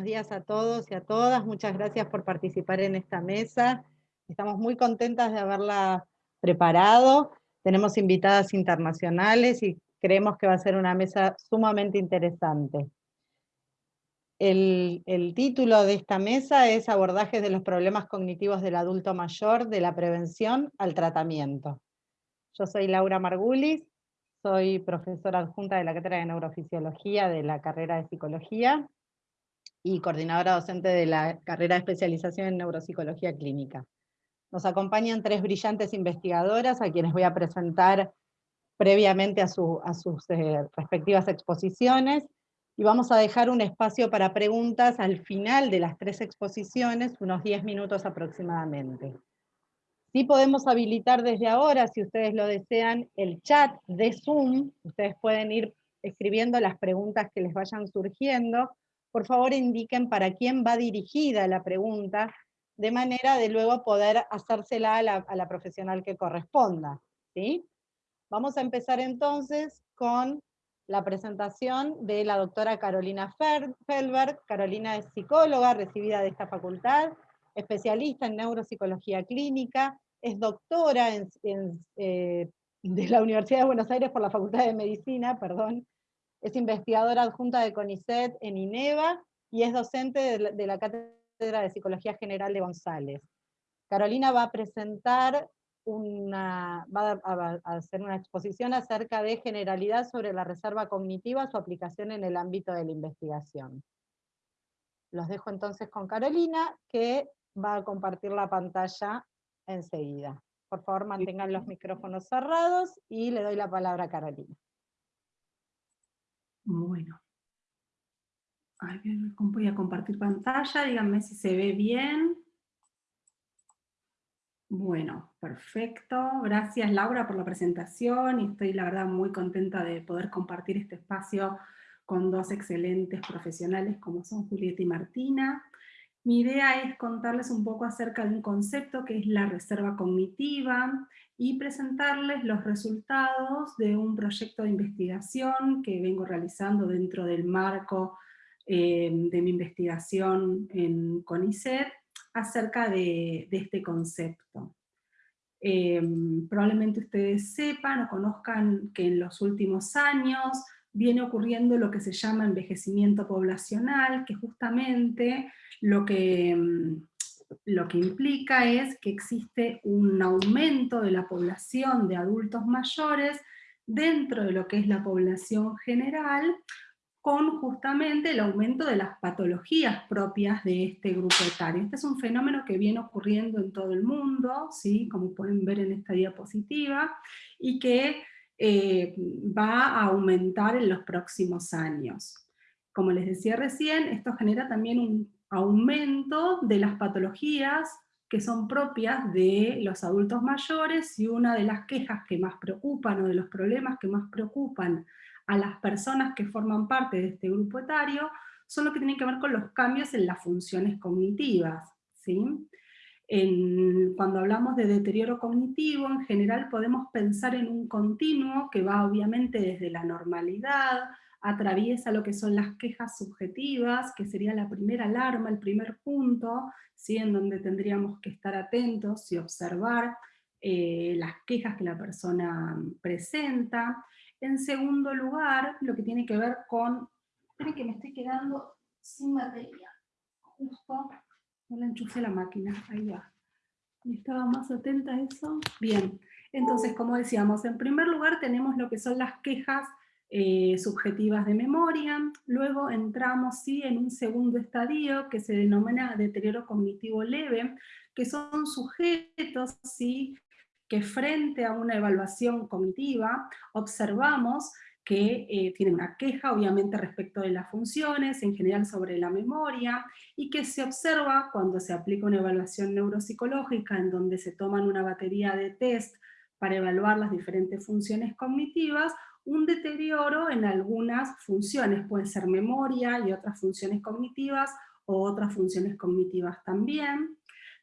Buenos días a todos y a todas. Muchas gracias por participar en esta mesa. Estamos muy contentas de haberla preparado. Tenemos invitadas internacionales y creemos que va a ser una mesa sumamente interesante. El, el, título de esta mesa es Abordajes de los problemas cognitivos del adulto mayor, de la prevención al tratamiento. Yo soy Laura Margulis, soy profesora adjunta de la Cátedra de Neurofisiología de la carrera de Psicología y coordinadora docente de la carrera de especialización en Neuropsicología Clínica. Nos acompañan tres brillantes investigadoras a quienes voy a presentar previamente a, sus eh, respectivas exposiciones, y vamos a dejar un espacio para preguntas al final de las tres exposiciones, unos 10 minutos aproximadamente. Sí podemos habilitar desde ahora, si ustedes lo desean, el chat de Zoom. Ustedes pueden ir escribiendo las preguntas que les vayan surgiendo. Por favor indiquen para quién va dirigida la pregunta, de manera de luego poder hacérsela a la, profesional que corresponda. ¿sí? Vamos a empezar entonces con la presentación de la doctora Carolina Felberg. Carolina es psicóloga recibida de esta facultad, especialista en neuropsicología clínica, es doctora eh, de la Universidad de Buenos Aires por la Facultad de Medicina, perdón, es investigadora adjunta de CONICET en INEVA y es docente de la Cátedra de Psicología General de González. Carolina va a presentar una, va a, hacer una exposición acerca de generalidad sobre la reserva cognitiva, su aplicación en el ámbito de la investigación. Los dejo entonces con Carolina, que va a compartir la pantalla enseguida. Por favor, mantengan los micrófonos cerrados y le doy la palabra a Carolina. Bueno. voy a compartir pantalla, díganme si se ve bien. Bueno, perfecto. Gracias Laura por la presentación y estoy la verdad muy contenta de poder compartir este espacio con dos excelentes profesionales como son Julieta y Martina. Mi idea es contarles un poco acerca de un concepto que es la reserva cognitiva y presentarles los resultados de un proyecto de investigación que vengo realizando dentro del marco eh, de mi investigación en CONICET acerca de, este concepto. Eh, probablemente ustedes sepan o conozcan que en los últimos años viene ocurriendo lo que se llama envejecimiento poblacional, que justamente lo que, mm, lo que implica es que existe un aumento de la población de adultos mayores dentro de lo que es la población general, con justamente el aumento de las patologías propias de este grupo etario. Este es un fenómeno que viene ocurriendo en todo el mundo, ¿sí? como pueden ver en esta diapositiva, y que eh, va a aumentar en los próximos años. Como les decía recién, esto genera también un aumento de las patologías que son propias de los adultos mayores, y una de las quejas que más preocupan, o de los problemas que más preocupan a las personas que forman parte de este grupo etario, son lo que tienen que ver con los cambios en las funciones cognitivas. ¿sí? Cuando hablamos de deterioro cognitivo, en general podemos pensar en un continuo que va obviamente desde la normalidad, atraviesa lo que son las quejas subjetivas, que sería la primera alarma, el primer punto, ¿sí? en donde tendríamos que estar atentos y observar eh, las quejas que la persona presenta. En segundo lugar, lo que tiene que ver con... Esperen que me estoy quedando sin batería. Justo no le enchufé la máquina, ahí va. estaba más atenta a eso? Bien, entonces como decíamos, en primer lugar tenemos lo que son las quejas eh, subjetivas de memoria, luego entramos ¿sí? en un segundo estadio que se denomina deterioro cognitivo leve, que son sujetos ¿sí? que frente a una evaluación cognitiva observamos que eh, tienen una queja obviamente respecto de las funciones, en general sobre la memoria, y que se observa cuando se aplica una evaluación neuropsicológica en donde se toman una batería de test para evaluar las diferentes funciones cognitivas, un deterioro en algunas funciones, pueden ser memoria y otras funciones cognitivas, o otras funciones cognitivas también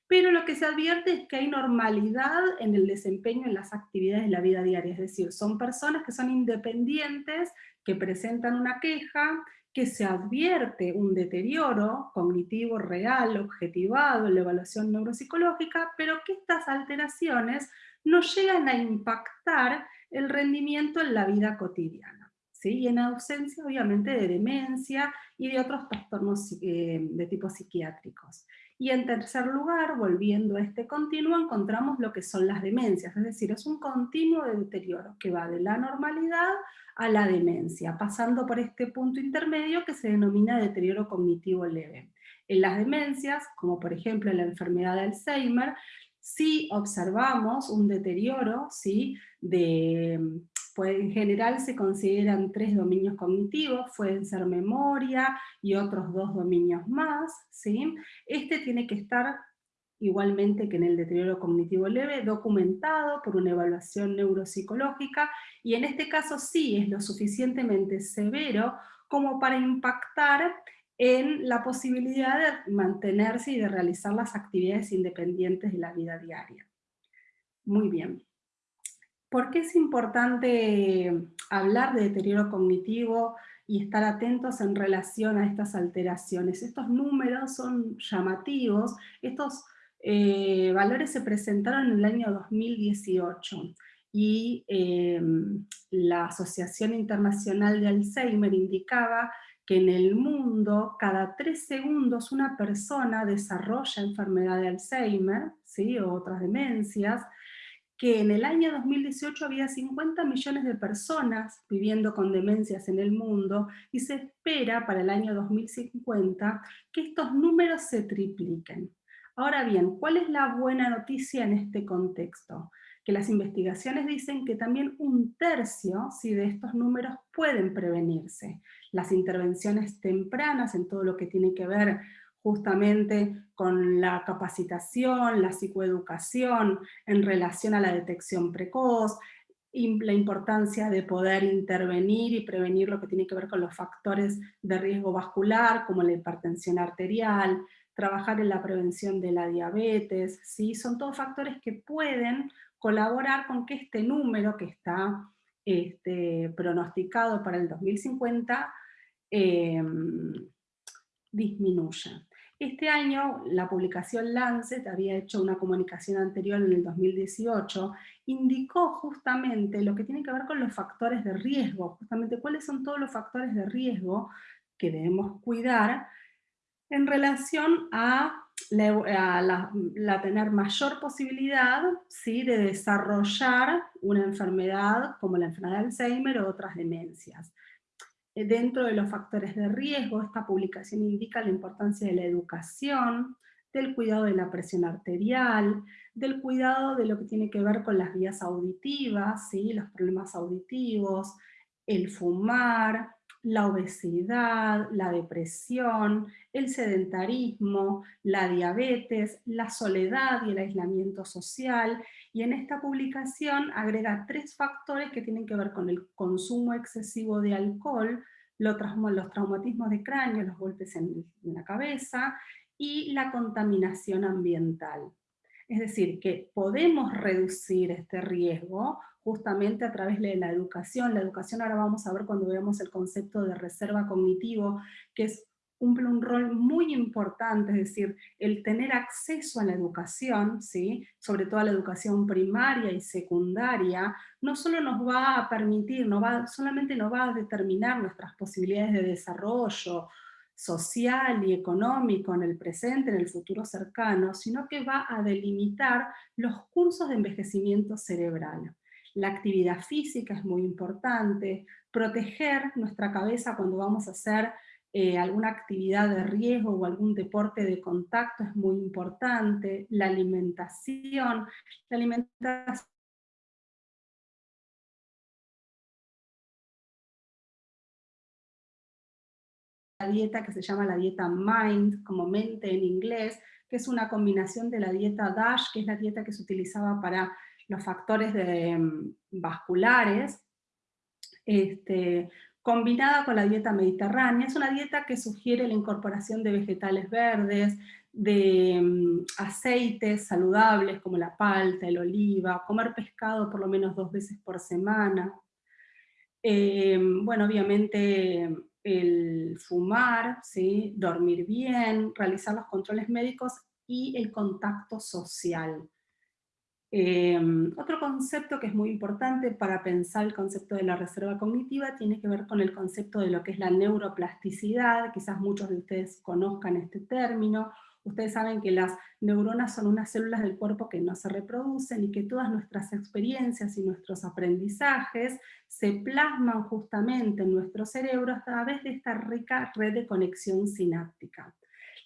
pero lo que se advierte es que hay normalidad en el desempeño en las actividades de la vida diaria, es decir, son personas que son independientes, que presentan una queja, que se advierte un deterioro cognitivo real, objetivado en la evaluación neuropsicológica, pero que estas alteraciones no llegan a impactar el rendimiento en la vida cotidiana. ¿sí? Y en ausencia, obviamente, de demencia y de otros trastornos eh, de tipo psiquiátricos. Y en tercer lugar, volviendo a este continuo, encontramos lo que son las demencias, es decir, es un continuo de deterioro que va de la normalidad a la demencia, pasando por este punto intermedio que se denomina deterioro cognitivo leve. En las demencias, como por ejemplo en la enfermedad de Alzheimer, sí observamos un deterioro ¿sí? de pues en general se consideran tres dominios cognitivos, pueden ser memoria y otros dos dominios más. Este tiene que estar, igualmente que en el deterioro cognitivo leve, documentado por una evaluación neuropsicológica, y en este caso sí es lo suficientemente severo como para impactar en la posibilidad de mantenerse y de realizar las actividades independientes de la vida diaria. Muy bien. ¿Por qué es importante hablar de deterioro cognitivo y estar atentos en relación a estas alteraciones? Estos números son llamativos, estos eh, valores se presentaron en el año 2018 y eh, la Asociación Internacional de Alzheimer indicaba que en el mundo cada tres segundos una persona desarrolla enfermedad de Alzheimer, ¿sí? o otras demencias, que en el año 2018 había 50 millones de personas viviendo con demencias en el mundo y se espera para el año 2050 que estos números se tripliquen. Ahora bien, ¿cuál es la buena noticia en este contexto? Que las investigaciones dicen que también un tercio si de estos números pueden prevenirse. Las intervenciones tempranas en todo lo que tiene que ver justamente con la capacitación, la psicoeducación en relación a la detección precoz, la importancia de poder intervenir y prevenir lo que tiene que ver con los factores de riesgo vascular, como la hipertensión arterial, trabajar en la prevención de la diabetes, ¿sí? son todos factores que pueden colaborar con que este número que está este, pronosticado para el 2050 eh, disminuya. Este año la publicación Lancet había hecho una comunicación anterior en el 2018, indicó justamente lo que tiene que ver con los factores de riesgo, justamente cuáles son todos los factores de riesgo que debemos cuidar en relación a tener mayor posibilidad ¿sí? de desarrollar una enfermedad como la enfermedad de Alzheimer o otras demencias. Eh, dentro de los factores de riesgo, esta publicación indica la importancia de la educación, del cuidado de la presión arterial, del cuidado de lo que tiene que ver con las vías auditivas, ¿sí? los problemas auditivos, el fumar, la obesidad, la depresión, el sedentarismo, la diabetes, la soledad y el aislamiento social, y en esta publicación agrega tres factores que tienen que ver con el consumo excesivo de alcohol, los traumatismos de cráneo, los golpes en la cabeza, y la contaminación ambiental. Es decir, que podemos reducir este riesgo justamente a través de la educación. La educación ahora vamos a ver cuando veamos el concepto de reserva cognitivo, que es cumple un rol muy importante, es decir, el tener acceso a la educación, ¿sí? sobre todo a la educación primaria y secundaria, no solo nos va a permitir, no va, solamente nos va a determinar nuestras posibilidades de desarrollo social y económico en el presente, en el futuro cercano, sino que va a delimitar los cursos de envejecimiento cerebral. La actividad física es muy importante, proteger nuestra cabeza cuando vamos a hacer eh, alguna actividad de riesgo o algún deporte de contacto es muy importante, la alimentación, la alimentación la dieta que se llama la dieta MIND, como mente en inglés, que es una combinación de la dieta DASH, que es la dieta que se utilizaba para los factores mm, vasculares, este, combinada con la dieta mediterránea. Es una dieta que sugiere la incorporación de vegetales verdes, de mm, aceites saludables como la palta, el oliva, comer pescado por lo menos dos veces por semana. Eh, bueno, obviamente el fumar, ¿sí? dormir bien, realizar los controles médicos y el contacto social. Em, otro concepto que es muy importante para pensar el concepto de la reserva cognitiva tiene que ver con el concepto de lo que es la neuroplasticidad, quizás muchos de ustedes conozcan este término, ustedes saben que las neuronas son unas células del cuerpo que no se reproducen y que todas nuestras experiencias y nuestros aprendizajes se plasman justamente en nuestro cerebro a través de esta rica red de conexión sináptica.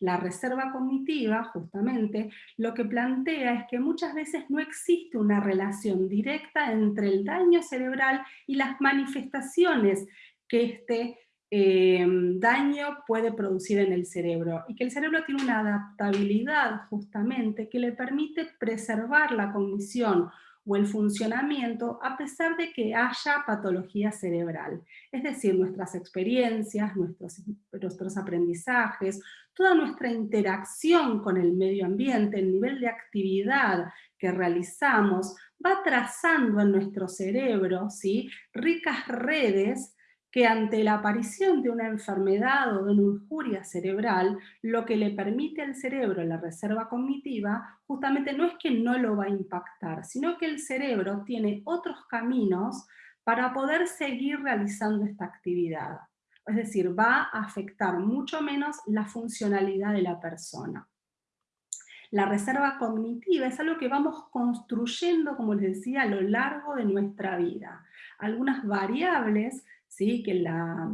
La reserva cognitiva, justamente, lo que plantea es que muchas veces no existe una relación directa entre el daño cerebral y las manifestaciones que este eh, daño puede producir en el cerebro, y que el cerebro tiene una adaptabilidad justamente que le permite preservar la cognición o el funcionamiento a pesar de que haya patología cerebral. Es decir, nuestras experiencias, nuestros, nuestros aprendizajes, toda nuestra interacción con el medio ambiente, el nivel de actividad que realizamos, va trazando en nuestro cerebro ¿sí? ricas redes que ante la aparición de una enfermedad o de una injuria cerebral, lo que le permite al cerebro la reserva cognitiva, justamente no es que no lo va a impactar, sino que el cerebro tiene otros caminos para poder seguir realizando esta actividad. Es decir, va a afectar mucho menos la funcionalidad de la persona. La reserva cognitiva es algo que vamos construyendo, como les decía, a lo largo de nuestra vida. Algunas variables ¿sí? que la,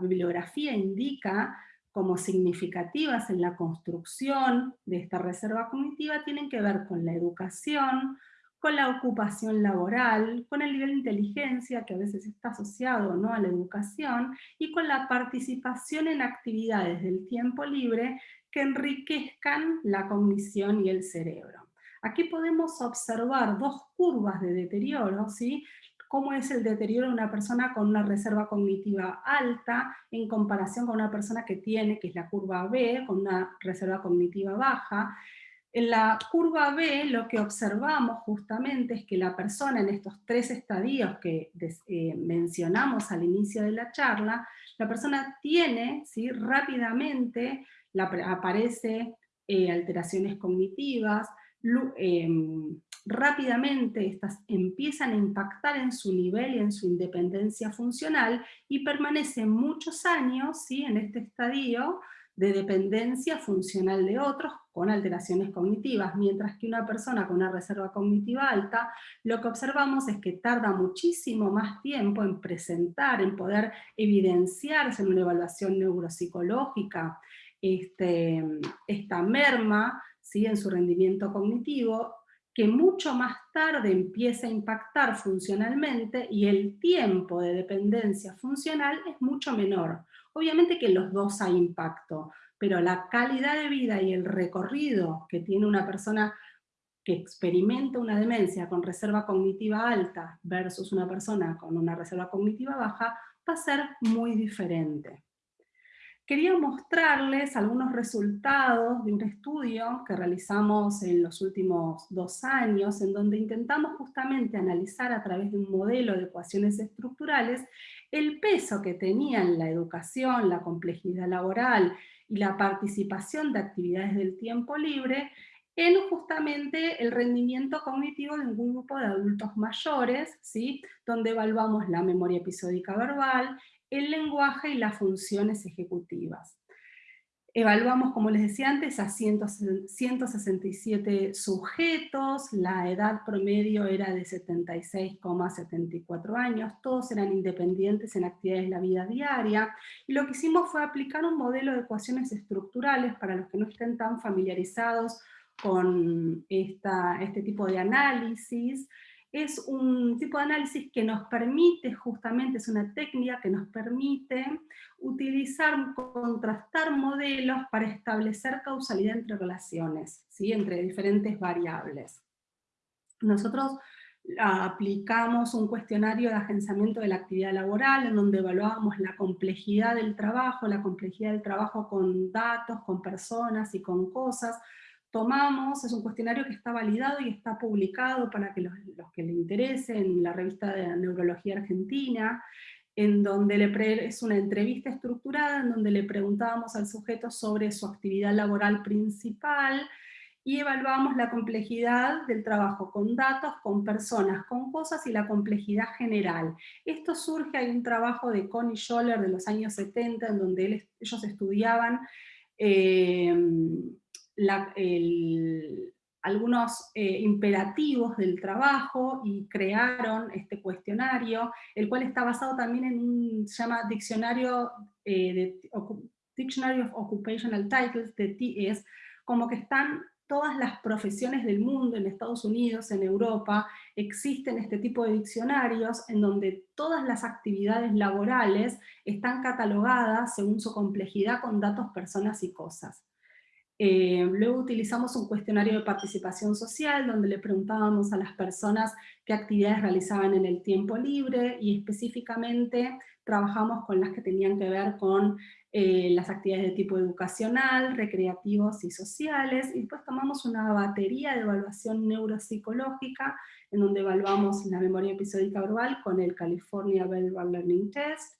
bibliografía indica como significativas en la construcción de esta reserva cognitiva tienen que ver con la educación, con la ocupación laboral, con el nivel de inteligencia que a veces está asociado ¿no? a la educación, y con la participación en actividades del tiempo libre que enriquezcan la cognición y el cerebro. Aquí podemos observar dos curvas de deterioro, ¿sí? cómo es el deterioro de una persona con una reserva cognitiva alta en comparación con una persona que tiene, que es la curva B, con una reserva cognitiva baja. En la curva B lo que observamos justamente es que la persona en estos tres estadios que eh, mencionamos al inicio de la charla, la persona tiene ¿sí? rápidamente, aparece eh, alteraciones cognitivas, em, rápidamente estas empiezan a impactar en su nivel y en su independencia funcional y permanecen muchos años ¿sí? en este estadio de dependencia funcional de otros con alteraciones cognitivas, mientras que una persona con una reserva cognitiva alta, lo que observamos es que tarda muchísimo más tiempo en presentar, en poder evidenciarse en una evaluación neuropsicológica, este, esta merma ¿sí? en su rendimiento cognitivo, que mucho más tarde empieza a impactar funcionalmente y el tiempo de dependencia funcional es mucho menor. Obviamente que los dos hay impacto, pero la calidad de vida y el recorrido que tiene una persona que experimenta una demencia con reserva cognitiva alta versus una persona con una reserva cognitiva baja va a ser muy diferente quería mostrarles algunos resultados de un estudio que realizamos en los últimos dos años, en donde intentamos justamente analizar a través de un modelo de ecuaciones estructurales el peso que tenían la educación, la complejidad laboral y la participación de actividades del tiempo libre en justamente el rendimiento cognitivo de un grupo de adultos mayores, ¿sí? donde evaluamos la memoria episódica verbal, el lenguaje y las funciones ejecutivas. Evaluamos, como les decía antes, a 167 sujetos, la edad promedio era de 76,74 años, todos eran independientes en actividades de la vida diaria, y lo que hicimos fue aplicar un modelo de ecuaciones estructurales para los que no estén tan familiarizados con este tipo de análisis, es un tipo de análisis que nos permite, justamente es una técnica que nos permite utilizar, contrastar modelos para establecer causalidad entre relaciones, ¿sí? entre diferentes variables. Nosotros aplicamos un cuestionario de agenciamiento de la actividad laboral, en donde evaluábamos la complejidad del trabajo, la complejidad del trabajo con datos, con personas y con cosas, tomamos, es un cuestionario que está validado y está publicado para que los, que le interesen en la revista de Neurología Argentina, en donde le es una entrevista estructurada en donde le preguntábamos al sujeto sobre su actividad laboral principal, y evaluamos la complejidad del trabajo con datos, con personas, con cosas y la complejidad general. Esto surge, hay un trabajo de Connie Scholler de los años 70 en donde ellos estudiaban eh, algunos eh, imperativos del trabajo y crearon este cuestionario, el cual está basado también en un, llama Diccionario eh, Dictionary of Occupational Titles, de TS, como que están todas las profesiones del mundo, en Estados Unidos, en Europa, existen este tipo de diccionarios en donde todas las actividades laborales están catalogadas según su complejidad con datos, personas y cosas. Eh, luego utilizamos un cuestionario de participación social donde le preguntábamos a las personas qué actividades realizaban en el tiempo libre y específicamente trabajamos con las que tenían que ver con eh, las actividades de tipo educacional, recreativos y sociales, y después tomamos una batería de evaluación neuropsicológica, en donde evaluamos la memoria episódica verbal con el California Verbal Learning Test,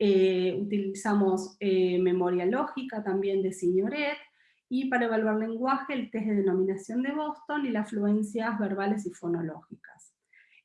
eh, utilizamos eh, memoria lógica también de Signoret, y para evaluar lenguaje el test de denominación de Boston y las fluencias verbales y fonológicas.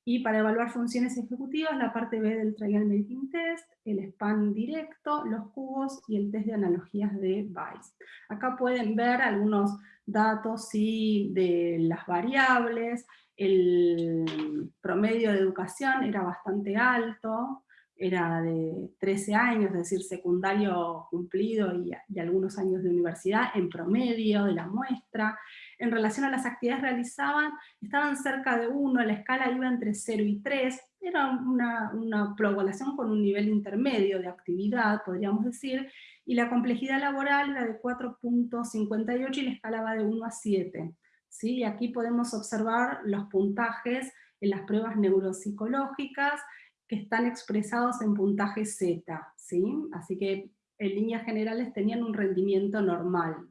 Y para evaluar funciones ejecutivas, la parte B del Trial Making Test, el span directo, los cubos y el test de analogías de Weiss. Acá pueden ver algunos datos sí, de las variables, el promedio de educación era bastante alto, era de 13 años, es decir, secundario cumplido y, algunos años de universidad en promedio de la muestra. En relación a las actividades realizaban, estaban cerca de 1, la escala iba entre 0 y 3, era una, una población con un nivel intermedio de actividad, podríamos decir, y la complejidad laboral era de 4.58 y la escala va de 1 a 7. ¿sí? aquí podemos observar los puntajes en las pruebas neuropsicológicas, que están expresados en puntaje Z, ¿sí? Así que en líneas generales tenían un rendimiento normal.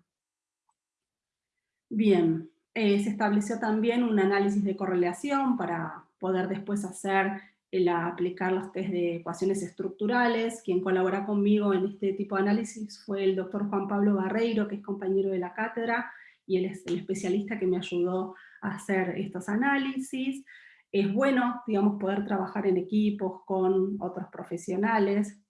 Bien, eh, se estableció también un análisis de correlación para poder después hacer, el, aplicar los test de ecuaciones estructurales. Quien colabora conmigo en este tipo de análisis fue el doctor Juan Pablo Barreiro, que es compañero de la cátedra, y es el especialista que me ayudó a hacer estos análisis es bueno, digamos, poder trabajar en equipos con otros profesionales.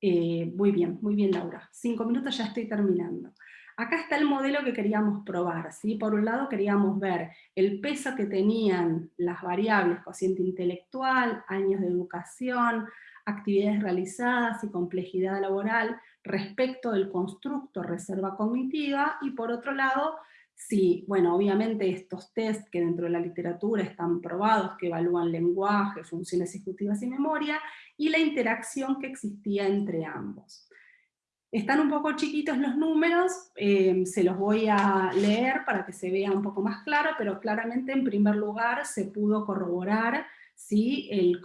Eh, muy bien, muy bien Laura. Cinco minutos ya estoy terminando. Acá está el modelo que queríamos probar. ¿sí? Por un lado queríamos ver el peso que tenían las variables, cociente intelectual, años de educación, actividades realizadas y complejidad laboral respecto del constructo reserva cognitiva, y por otro lado, Sí, bueno, obviamente estos test que dentro de la literatura están probados, que evalúan lenguaje, funciones ejecutivas y memoria, y la interacción que existía entre ambos. Están un poco chiquitos los números, eh, se los voy a leer para que se vea un poco más claro, pero claramente en primer lugar se pudo corroborar si el,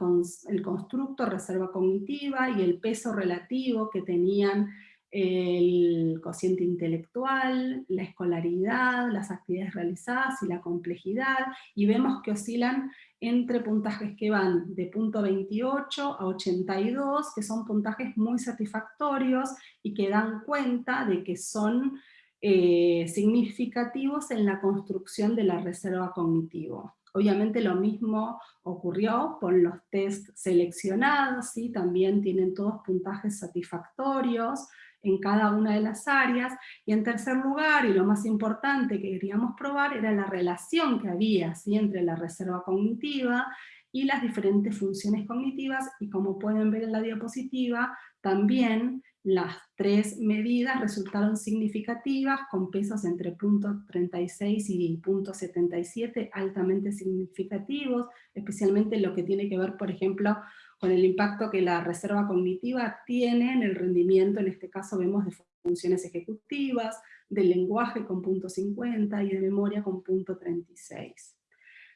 el constructo reserva cognitiva y el peso relativo que tenían el cociente intelectual, la escolaridad, las actividades realizadas y la complejidad, y vemos que oscilan entre puntajes que van de punto 28 a 82, que son puntajes muy satisfactorios y que dan cuenta de que son eh, significativos en la construcción de la reserva cognitivo. Obviamente lo mismo ocurrió con los test seleccionados, ¿sí? también tienen todos puntajes satisfactorios, en cada una de las áreas, y en tercer lugar, y lo más importante que queríamos probar, era la relación que había entre la reserva cognitiva y las diferentes funciones cognitivas, y como pueden ver en la diapositiva, también las tres medidas resultaron significativas, con pesos entre .36 y .77 altamente significativos, especialmente lo que tiene que ver, por ejemplo, con el impacto que la reserva cognitiva tiene en el rendimiento, en este caso vemos de funciones ejecutivas, de lenguaje con punto 50 y de memoria con punto 36.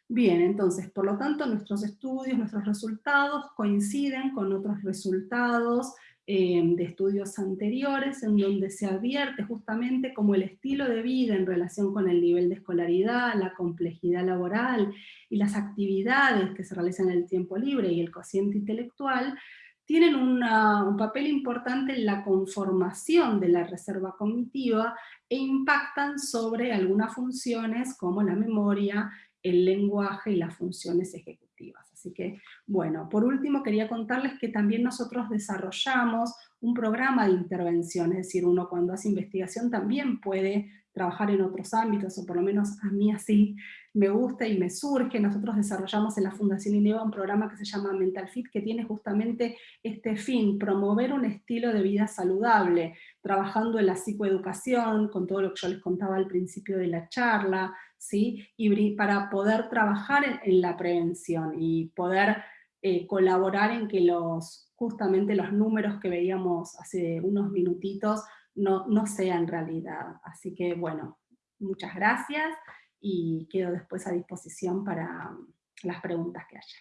Bien, entonces, por lo tanto, nuestros estudios, nuestros resultados coinciden con otros resultados eh, de estudios anteriores, en donde se advierte justamente como el estilo de vida en relación con el nivel de escolaridad, la complejidad laboral y las actividades que se realizan en el tiempo libre y el cociente intelectual, tienen un papel importante en la conformación de la reserva cognitiva e impactan sobre algunas funciones como la memoria, el lenguaje y las funciones ejecutivas. Así que, bueno, por último quería contarles que también nosotros desarrollamos un programa de intervención, es decir, uno cuando hace investigación también puede trabajar en otros ámbitos, o por lo menos a mí así me gusta y me surge. Nosotros desarrollamos en la Fundación INEVA un programa que se llama Mental Fit, que tiene justamente este fin, promover un estilo de vida saludable, trabajando en la psicoeducación, con todo lo que yo les contaba al principio de la charla, ¿sí? y para poder trabajar en, la prevención y poder eh, colaborar en que los, justamente los números que veíamos hace unos minutitos no, no sean realidad. Así que bueno, muchas gracias y quedo después a disposición para las preguntas que haya.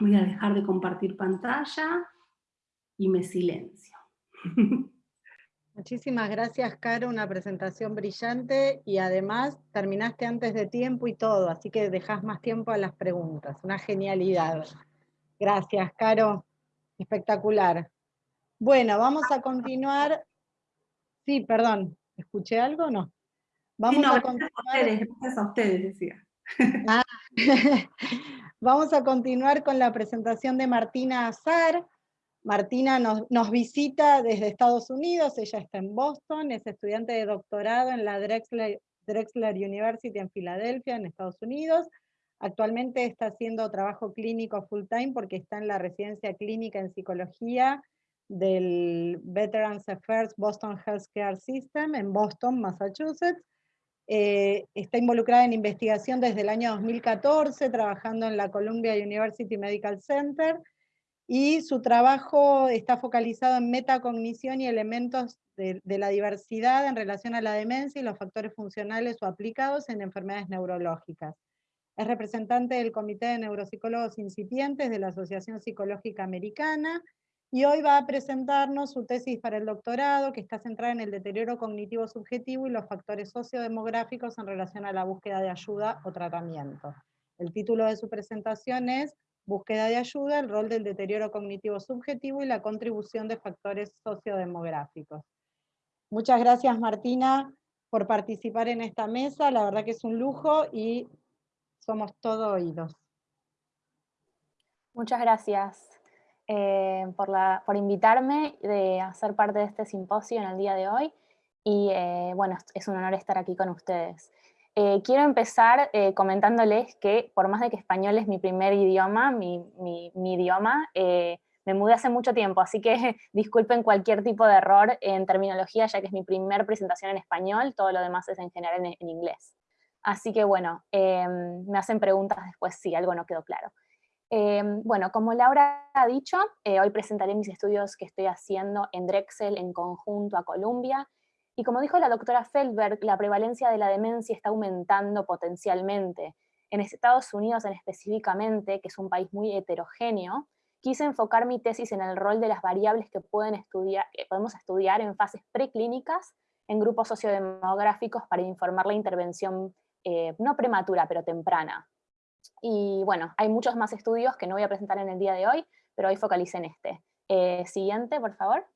Voy a dejar de compartir pantalla y me silencio. Muchísimas gracias, Caro, una presentación brillante y además terminaste antes de tiempo y todo, así que dejas más tiempo a las preguntas, una genialidad. Gracias, Caro, espectacular. Bueno, vamos a continuar. Sí, perdón, ¿escuché algo o no? Vamos a continuar. Gracias a ustedes, decía. Ah, vamos a continuar con la presentación de Martina Azar. Martina nos, visita desde Estados Unidos, ella está en Boston, es estudiante de doctorado en la Drexler, University en Filadelfia, en Estados Unidos. Actualmente está haciendo trabajo clínico full time porque está en la residencia clínica en psicología del Veterans Affairs Boston Healthcare System en Boston, Massachusetts. Eh, está involucrada en investigación desde el año 2014, trabajando en la Columbia University Medical Center, y su trabajo está focalizado en metacognición y elementos de, la diversidad en relación a la demencia y los factores funcionales o aplicados en enfermedades neurológicas. Es representante del Comité de Neuropsicólogos Incipientes de la Asociación Psicológica Americana, y hoy va a presentarnos su tesis para el doctorado, que está centrada en el deterioro cognitivo subjetivo y los factores sociodemográficos en relación a la búsqueda de ayuda o tratamiento. El título de su presentación es Búsqueda de ayuda, el rol del deterioro cognitivo subjetivo y la contribución de factores sociodemográficos. Muchas gracias Martina por participar en esta mesa, la verdad que es un lujo y somos todo oídos. Muchas gracias eh, por, por invitarme de hacer parte de este simposio en el día de hoy y eh, bueno, es un honor estar aquí con ustedes. Eh, quiero empezar eh, comentándoles que por más de que español es mi primer idioma, mi, idioma, eh, me mudé hace mucho tiempo, así que disculpen cualquier tipo de error en terminología, ya que es mi primer presentación en español, todo lo demás es en general en, inglés. Así que bueno, em, me hacen preguntas después si algo no quedó claro. Em, bueno, como Laura ha dicho, hoy presentaré mis estudios que estoy haciendo en Drexel en conjunto a Columbia, y como dijo la doctora Feldberg, la prevalencia de la demencia está aumentando potencialmente. En Estados Unidos en específicamente, que es un país muy heterogéneo, quise enfocar mi tesis en el rol de las variables que, podemos estudiar en fases preclínicas en grupos sociodemográficos para informar la intervención eh, no prematura, pero temprana. Y bueno, hay muchos más estudios que no voy a presentar en el día de hoy, pero hoy focalicé en este. Eh, siguiente, por favor.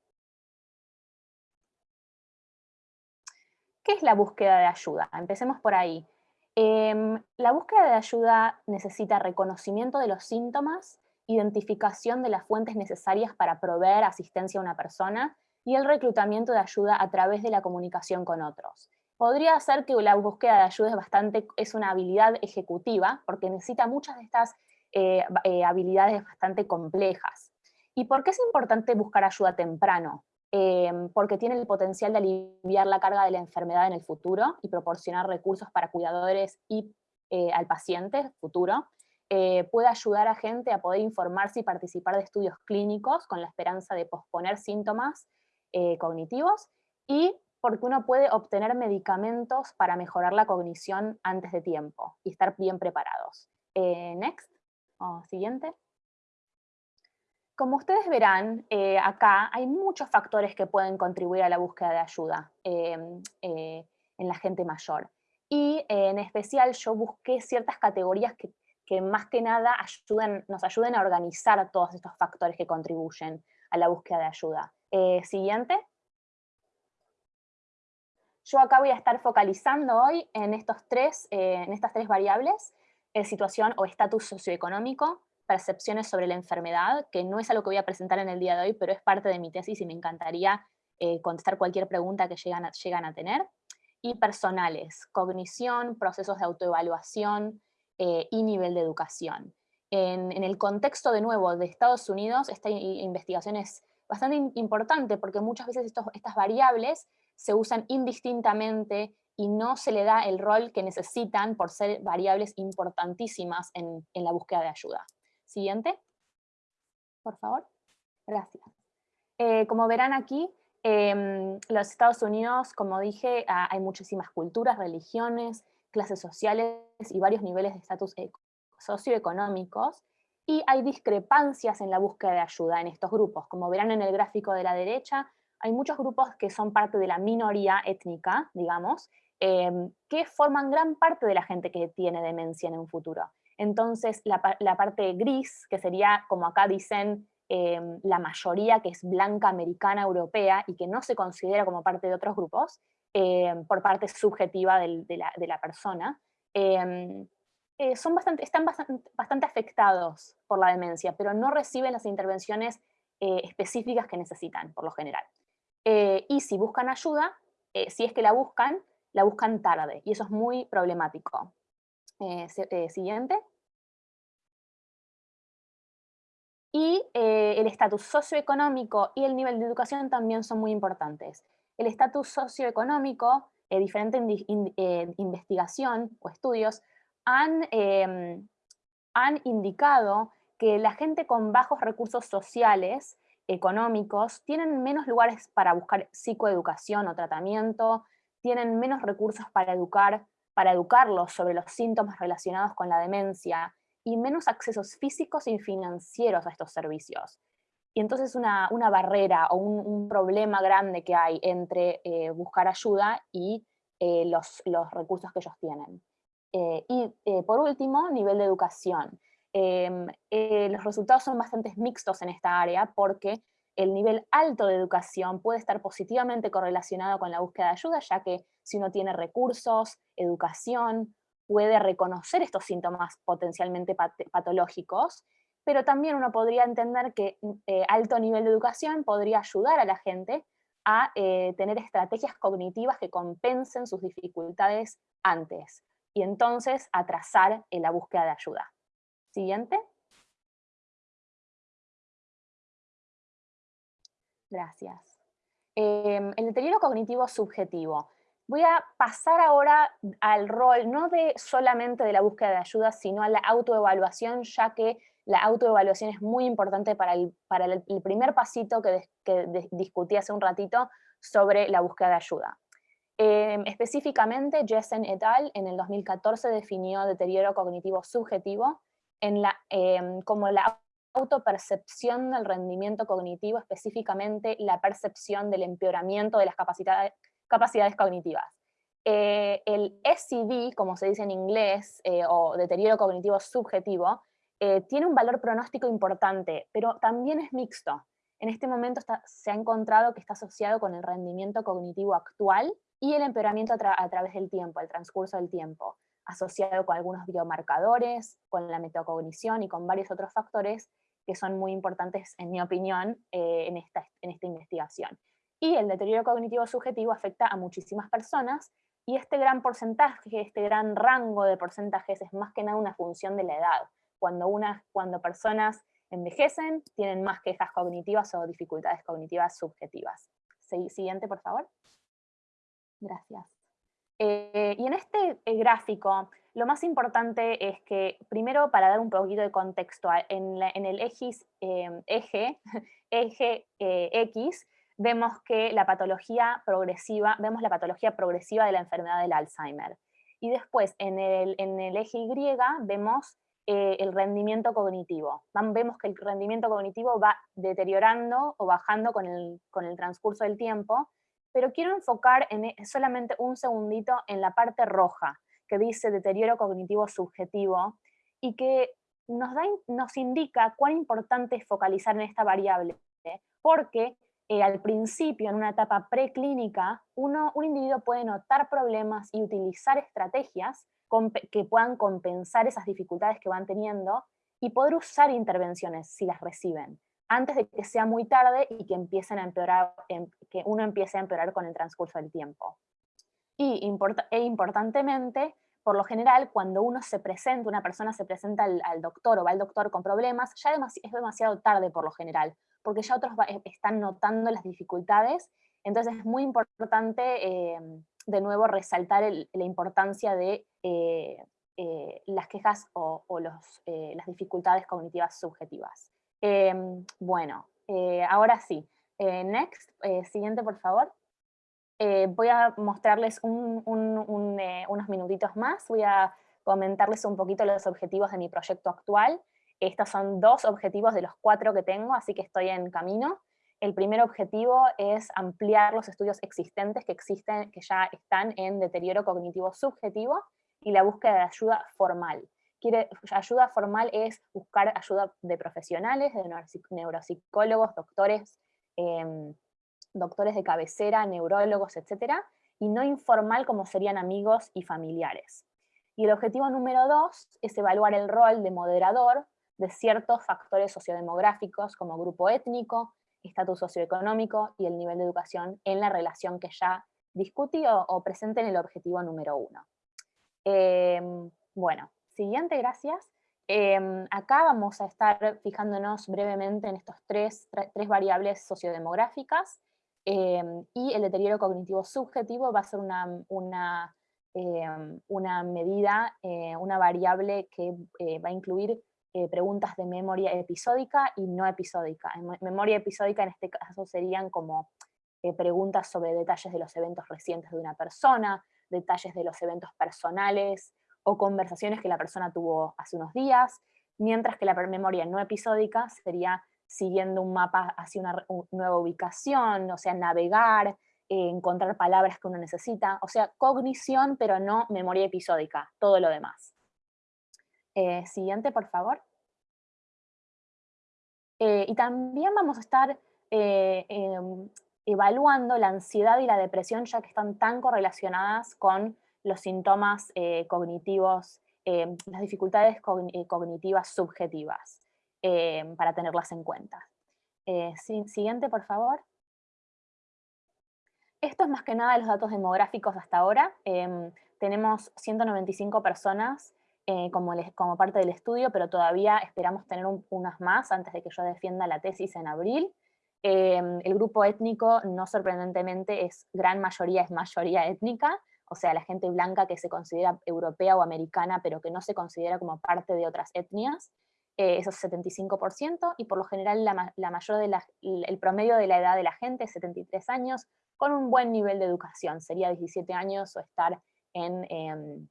¿Qué es la búsqueda de ayuda? Empecemos por ahí. Em, la búsqueda de ayuda necesita reconocimiento de los síntomas, identificación de las fuentes necesarias para proveer asistencia a una persona y el reclutamiento de ayuda a través de la comunicación con otros. Podría ser que la búsqueda de ayuda es, bastante, es una habilidad ejecutiva, porque necesita muchas de estas eh, eh, habilidades bastante complejas. ¿Y por qué es importante buscar ayuda temprano? Em, porque tiene el potencial de aliviar la carga de la enfermedad en el futuro y proporcionar recursos para cuidadores y eh, al paciente futuro, eh, puede ayudar a gente a poder informarse y participar de estudios clínicos con la esperanza de posponer síntomas eh, cognitivos, y porque uno puede obtener medicamentos para mejorar la cognición antes de tiempo y estar bien preparados. next, o siguiente. Como ustedes verán, eh, acá hay muchos factores que pueden contribuir a la búsqueda de ayuda em, eh, en la gente mayor. Y en especial yo busqué ciertas categorías que, más que nada nos ayuden a organizar todos estos factores que contribuyen a la búsqueda de ayuda. Eh, siguiente. Yo acá voy a estar focalizando hoy en, estos tres, eh, en estas tres variables, eh, situación o estatus socioeconómico, percepciones sobre la enfermedad, que no es algo que voy a presentar en el día de hoy, pero es parte de mi tesis y me encantaría contestar cualquier pregunta que llegan a, llegan a tener, y personales, cognición, procesos de autoevaluación, eh, y nivel de educación. En, el contexto, de nuevo, de Estados Unidos, esta investigación es bastante importante porque muchas veces estas variables se usan indistintamente y no se le da el rol que necesitan por ser variables importantísimas en, la búsqueda de ayuda. Siguiente. Por favor. Gracias. Eh, como verán aquí, en los Estados Unidos, como dije, ah, hay muchísimas culturas, religiones, clases sociales y varios niveles de estatus socioeconómicos, y hay discrepancias en la búsqueda de ayuda en estos grupos. Como verán en el gráfico de la derecha, hay muchos grupos que son parte de la minoría étnica, digamos, em, que forman gran parte de la gente que tiene demencia en un futuro. Entonces, la, parte gris, que sería, como acá dicen, em, la mayoría que es blanca, americana, europea, y que no se considera como parte de otros grupos, eh, por parte subjetiva de, la, persona, em, eh, son bastante, están bastante, afectados por la demencia, pero no reciben las intervenciones eh, específicas que necesitan, por lo general. y si buscan ayuda, si es que la buscan, la buscan tarde, y eso es muy problemático. Siguiente. Y el estatus socioeconómico y el nivel de educación también son muy importantes el estatus socioeconómico, eh, diferente eh, investigación o estudios han, em, han indicado que la gente con bajos recursos sociales, económicos, tienen menos lugares para buscar psicoeducación o tratamiento, tienen menos recursos para educar, para educarlos sobre los síntomas relacionados con la demencia, y menos accesos físicos y financieros a estos servicios. Y entonces una, una barrera o un, problema grande que hay entre eh, buscar ayuda y eh, los, los, recursos que ellos tienen. Eh, y por último, nivel de educación. Em, los resultados son bastante mixtos en esta área porque el nivel alto de educación puede estar positivamente correlacionado con la búsqueda de ayuda, ya que si uno tiene recursos, educación, puede reconocer estos síntomas potencialmente patológicos pero también uno podría entender que mm, eh, alto nivel de educación podría ayudar a la gente a eh, tener estrategias cognitivas que compensen sus dificultades antes, y entonces atrasar en la búsqueda de ayuda. Siguiente. Gracias. Em, el deterioro cognitivo subjetivo. Voy a pasar ahora al rol, no de solamente de la búsqueda de ayuda, sino a la autoevaluación, ya que la autoevaluación es muy importante para el, primer pasito que, discutí hace un ratito sobre la búsqueda de ayuda. Em, específicamente, Jessen et al. en el 2014 definió deterioro cognitivo subjetivo la, em, como la autopercepción del rendimiento cognitivo, específicamente la percepción del empeoramiento de las capacidades, capacidades cognitivas. Eh, el SCD, como se dice en inglés, eh, o deterioro cognitivo subjetivo, eh, tiene un valor pronóstico importante, pero también es mixto. En este momento se ha encontrado que está asociado con el rendimiento cognitivo actual y el empeoramiento a, través del tiempo, el transcurso del tiempo, asociado con algunos biomarcadores, con la metacognición y con varios otros factores que son muy importantes, en mi opinión, en, esta, en esta investigación. Y el deterioro cognitivo subjetivo afecta a muchísimas personas, y este gran porcentaje, este gran rango de porcentajes es más que nada una función de la edad cuando, cuando personas envejecen, tienen más quejas cognitivas o dificultades cognitivas subjetivas. Siguiente, por favor. Gracias. Eh, y en este eh, gráfico, lo más importante es que, primero, para dar un poquito de contexto, en, el eje, em, eje, eje eh, X, vemos que la patología progresiva, vemos la patología progresiva de la enfermedad del Alzheimer. Y después, en el, en el eje Y, vemos eh, el rendimiento cognitivo. Vemos que el rendimiento cognitivo va deteriorando o bajando con el, transcurso del tiempo, pero quiero enfocar en e, solamente un segundito en la parte roja, que dice deterioro cognitivo subjetivo, y que nos, da, nos indica cuán importante es focalizar en esta variable, porque eh, al principio, en una etapa preclínica, uno, un individuo puede notar problemas y utilizar estrategias que puedan compensar esas dificultades que van teniendo y poder usar intervenciones si las reciben, antes de que sea muy tarde y que, empiecen a empeorar, em, que uno empiece a empeorar con el transcurso del tiempo. Y e importantemente, por lo general, cuando uno se presenta, una persona se presenta al, doctor o va al doctor con problemas, ya es demasiado tarde por lo general, porque ya otros eh, están notando las dificultades, entonces es muy importante em, de nuevo resaltar la importancia de eh, eh, las quejas o, los, las dificultades cognitivas subjetivas. Em, bueno, ahora sí, next, siguiente por favor. voy a mostrarles unos minutitos más, voy a comentarles un poquito los objetivos de mi proyecto actual. Estos son dos objetivos de los cuatro que tengo, así que estoy en camino. El primer objetivo es ampliar los estudios existentes que existen, que ya están en deterioro cognitivo subjetivo y la búsqueda de ayuda formal. Ayuda formal es buscar ayuda de profesionales, de neuropsicólogos, doctores, em, doctores de cabecera, neurólogos, etc. Y no informal como serían amigos y familiares. Y el objetivo número dos es evaluar el rol de moderador de ciertos factores sociodemográficos como grupo étnico, estatus socioeconómico y el nivel de educación en la relación que ya discutí o, presente en el objetivo número uno. Em, bueno, siguiente, gracias. Em, acá vamos a estar fijándonos brevemente en estos tres, tres variables sociodemográficas em, y el deterioro cognitivo subjetivo va a ser una, una, una medida, eh, una variable que eh, va a incluir eh, preguntas de memoria episódica y no episódica. En memoria episódica en este caso serían como eh, preguntas sobre detalles de los eventos recientes de una persona, detalles de los eventos personales o conversaciones que la persona tuvo hace unos días, mientras que la memoria no episódica sería siguiendo un mapa hacia una nueva ubicación, o sea, navegar, eh, encontrar palabras que uno necesita, o sea, cognición, pero no memoria episódica, todo lo demás. Eh, siguiente, por favor. Eh, y también vamos a estar eh, em, evaluando la ansiedad y la depresión, ya que están tan correlacionadas con los síntomas cognitivos, em, las dificultades cognitivas subjetivas, em, para tenerlas en cuenta. siguiente, por favor. Esto es más que nada los datos demográficos hasta ahora. tenemos 195 personas eh, como, como, parte del estudio, pero todavía esperamos tener unas más antes de que yo defienda la tesis en abril. Em, el grupo étnico, no sorprendentemente, es gran mayoría, es mayoría étnica, o sea, la gente blanca que se considera europea o americana, pero que no se considera como parte de otras etnias, eh, eso es 75%, y por lo general la, la mayor de la, el promedio de la edad de la gente es 73 años, con un buen nivel de educación, sería 17 años o estar en...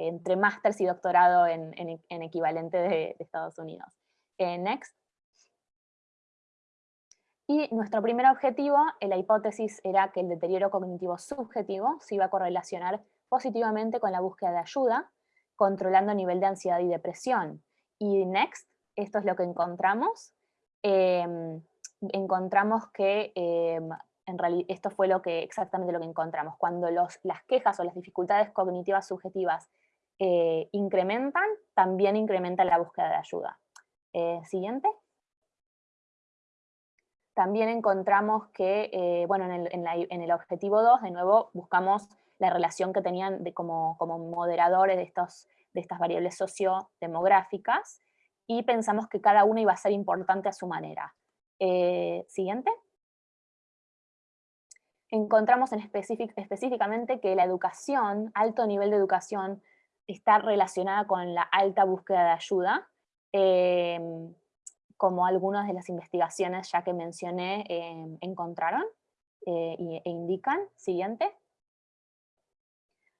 Entre másters y doctorado en, equivalente de, Estados Unidos. Eh, next. Y nuestro primer objetivo, la hipótesis era que el deterioro cognitivo subjetivo se iba a correlacionar positivamente con la búsqueda de ayuda, controlando el nivel de ansiedad y depresión. Y next, esto es lo que encontramos. Em, encontramos que em, en realidad esto fue lo que, exactamente lo que encontramos. Cuando los, las quejas o las dificultades cognitivas subjetivas eh, incrementan, también incrementa la búsqueda de ayuda. Eh, siguiente. También encontramos que, eh, bueno, en el, objetivo 2, de nuevo, buscamos la relación que tenían como, como moderadores de, estos, de estas variables sociodemográficas, y pensamos que cada una iba a ser importante a su manera. siguiente encontramos en específicamente que la educación, alto nivel de educación, está relacionada con la alta búsqueda de ayuda, em, como algunas de las investigaciones ya que mencioné em, encontraron eh, e indican. Siguiente.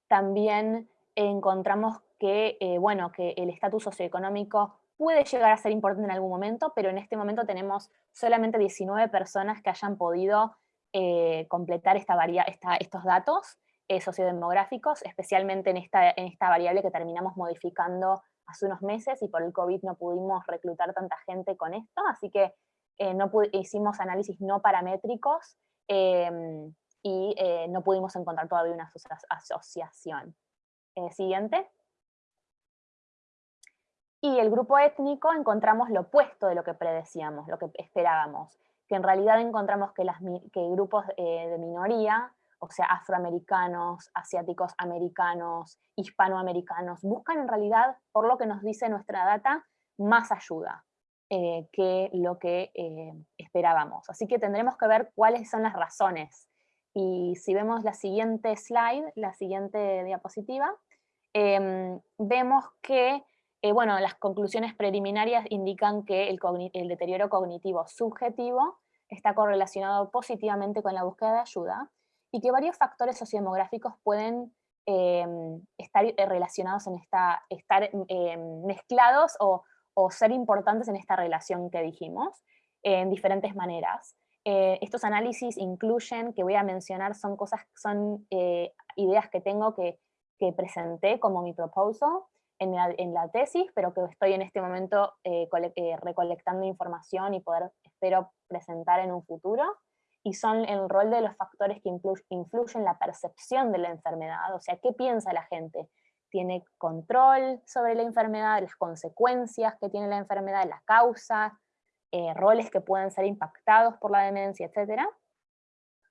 También encontramos que, eh, bueno, que el estatus socioeconómico puede llegar a ser importante en algún momento, pero en este momento tenemos solamente 19 personas que hayan podido eh, completar esta, esta, estos datos, sociodemográficos, especialmente en esta, en esta variable que terminamos modificando hace unos meses y por el COVID no pudimos reclutar tanta gente con esto, así que eh, no hicimos análisis no paramétricos em, y eh, no pudimos encontrar todavía una asociación. Eh, siguiente. Y el grupo étnico encontramos lo opuesto de lo que predecíamos, lo que esperábamos, que en realidad encontramos que, las, que grupos de minoría o sea, afroamericanos, asiáticos americanos, hispanoamericanos, buscan en realidad, por lo que nos dice nuestra data, más ayuda eh, que lo que eh, esperábamos. Así que tendremos que ver cuáles son las razones. Y si vemos la siguiente slide, la siguiente diapositiva, em, vemos que eh, bueno, las conclusiones preliminarias indican que el, el deterioro cognitivo subjetivo está correlacionado positivamente con la búsqueda de ayuda, y que varios factores sociodemográficos pueden em, estar eh, relacionados en esta, estar em, mezclados o, ser importantes en esta relación que dijimos, en diferentes maneras. Eh, estos análisis incluyen, que voy a mencionar, son cosas, son eh, ideas que tengo que, que, presenté como mi proposal en la, en la, tesis, pero que estoy en este momento recolectando información y poder, espero, presentar en un futuro y son el rol de los factores que influyen en la percepción de la enfermedad, o sea, ¿qué piensa la gente? ¿Tiene control sobre la enfermedad, las consecuencias que tiene la enfermedad, las causas, eh, roles que pueden ser impactados por la demencia, etcétera?